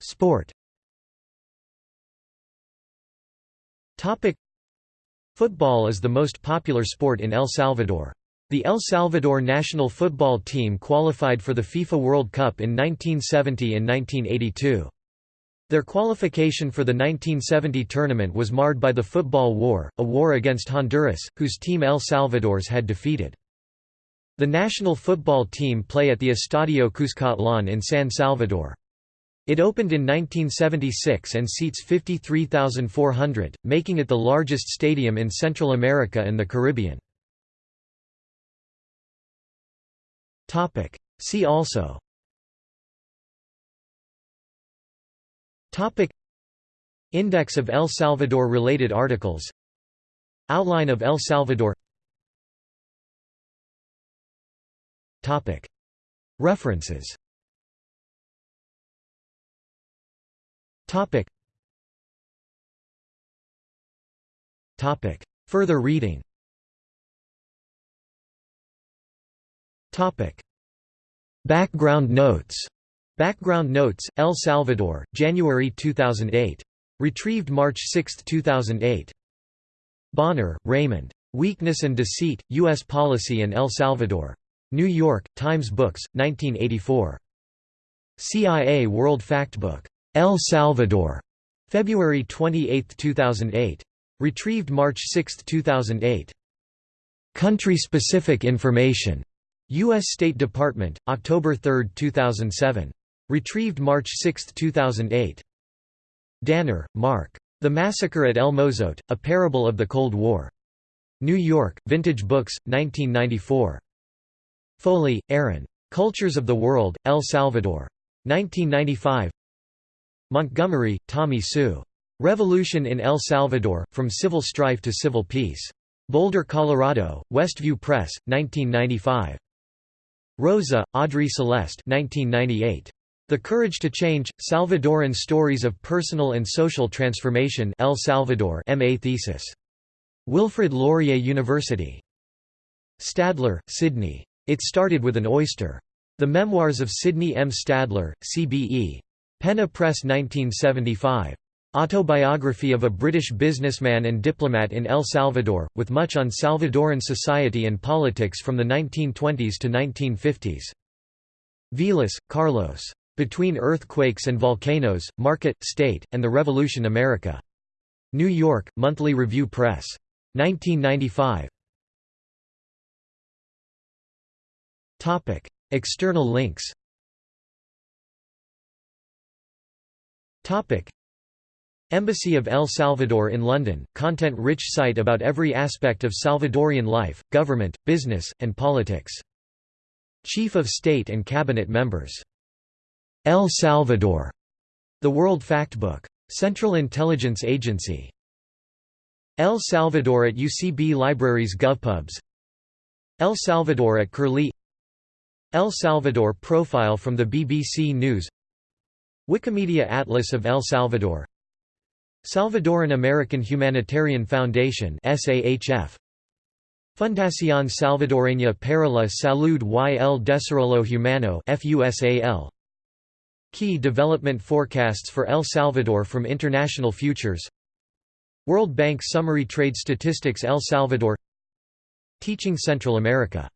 Sport Topic Football is the most popular sport in El Salvador. The El Salvador national football team qualified for the FIFA World Cup in 1970 and 1982. Their qualification for the 1970 tournament was marred by the Football War, a war against Honduras, whose team El Salvador's had defeated. The national football team play at the Estadio Cuscatlán in San Salvador. It opened in 1976 and seats 53,400, making it the largest stadium in Central America and the Caribbean. See also. Topic. Index of El Salvador related articles. Outline of El Salvador. Topic. References Topic. Topic. Further reading Topic. Background notes Background notes, El Salvador, January 2008. Retrieved March 6, 2008. Bonner, Raymond. Weakness and Deceit, U.S. Policy in El Salvador. New York, Times Books, 1984. CIA World Factbook. El Salvador. February 28, 2008. Retrieved March 6, 2008. Country-specific information. U.S. State Department, October 3, 2007. Retrieved March 6, 2008. Danner, Mark. The Massacre at El Mozote, A Parable of the Cold War. New York, Vintage Books, 1994. Foley, Aaron. Cultures of the World, El Salvador. 1995 Montgomery, Tommy Sue. Revolution in El Salvador, From Civil Strife to Civil Peace. Boulder, Colorado, Westview Press, 1995. Rosa, Audrey Celeste 1998. The Courage to Change, Salvadoran Stories of Personal and Social Transformation El Salvador MA thesis. Wilfrid Laurier University. Stadler, Sidney. It Started with an Oyster. The Memoirs of Sidney M. Stadler, CBE. Penna Press 1975. Autobiography of a British businessman and diplomat in El Salvador, with much on Salvadoran society and politics from the 1920s to 1950s. Vilas, Carlos. Between Earthquakes and Volcanoes, Market, State, and the Revolution America. New York, Monthly Review Press. 1995. External links Embassy of El Salvador in London, content-rich site about every aspect of Salvadorian life, government, business, and politics. Chief of State and Cabinet members El Salvador, The World Factbook. Central Intelligence Agency. El Salvador at UCB Libraries GovPubs El Salvador at Curlie El Salvador profile from the BBC News Wikimedia Atlas of El Salvador. Salvadoran American Humanitarian Foundation SAHF Fundación Salvadoreña para la Salud y el Desarrollo Humano FUSAL Key development forecasts for El Salvador from International Futures. World Bank Summary Trade Statistics El Salvador. Teaching Central America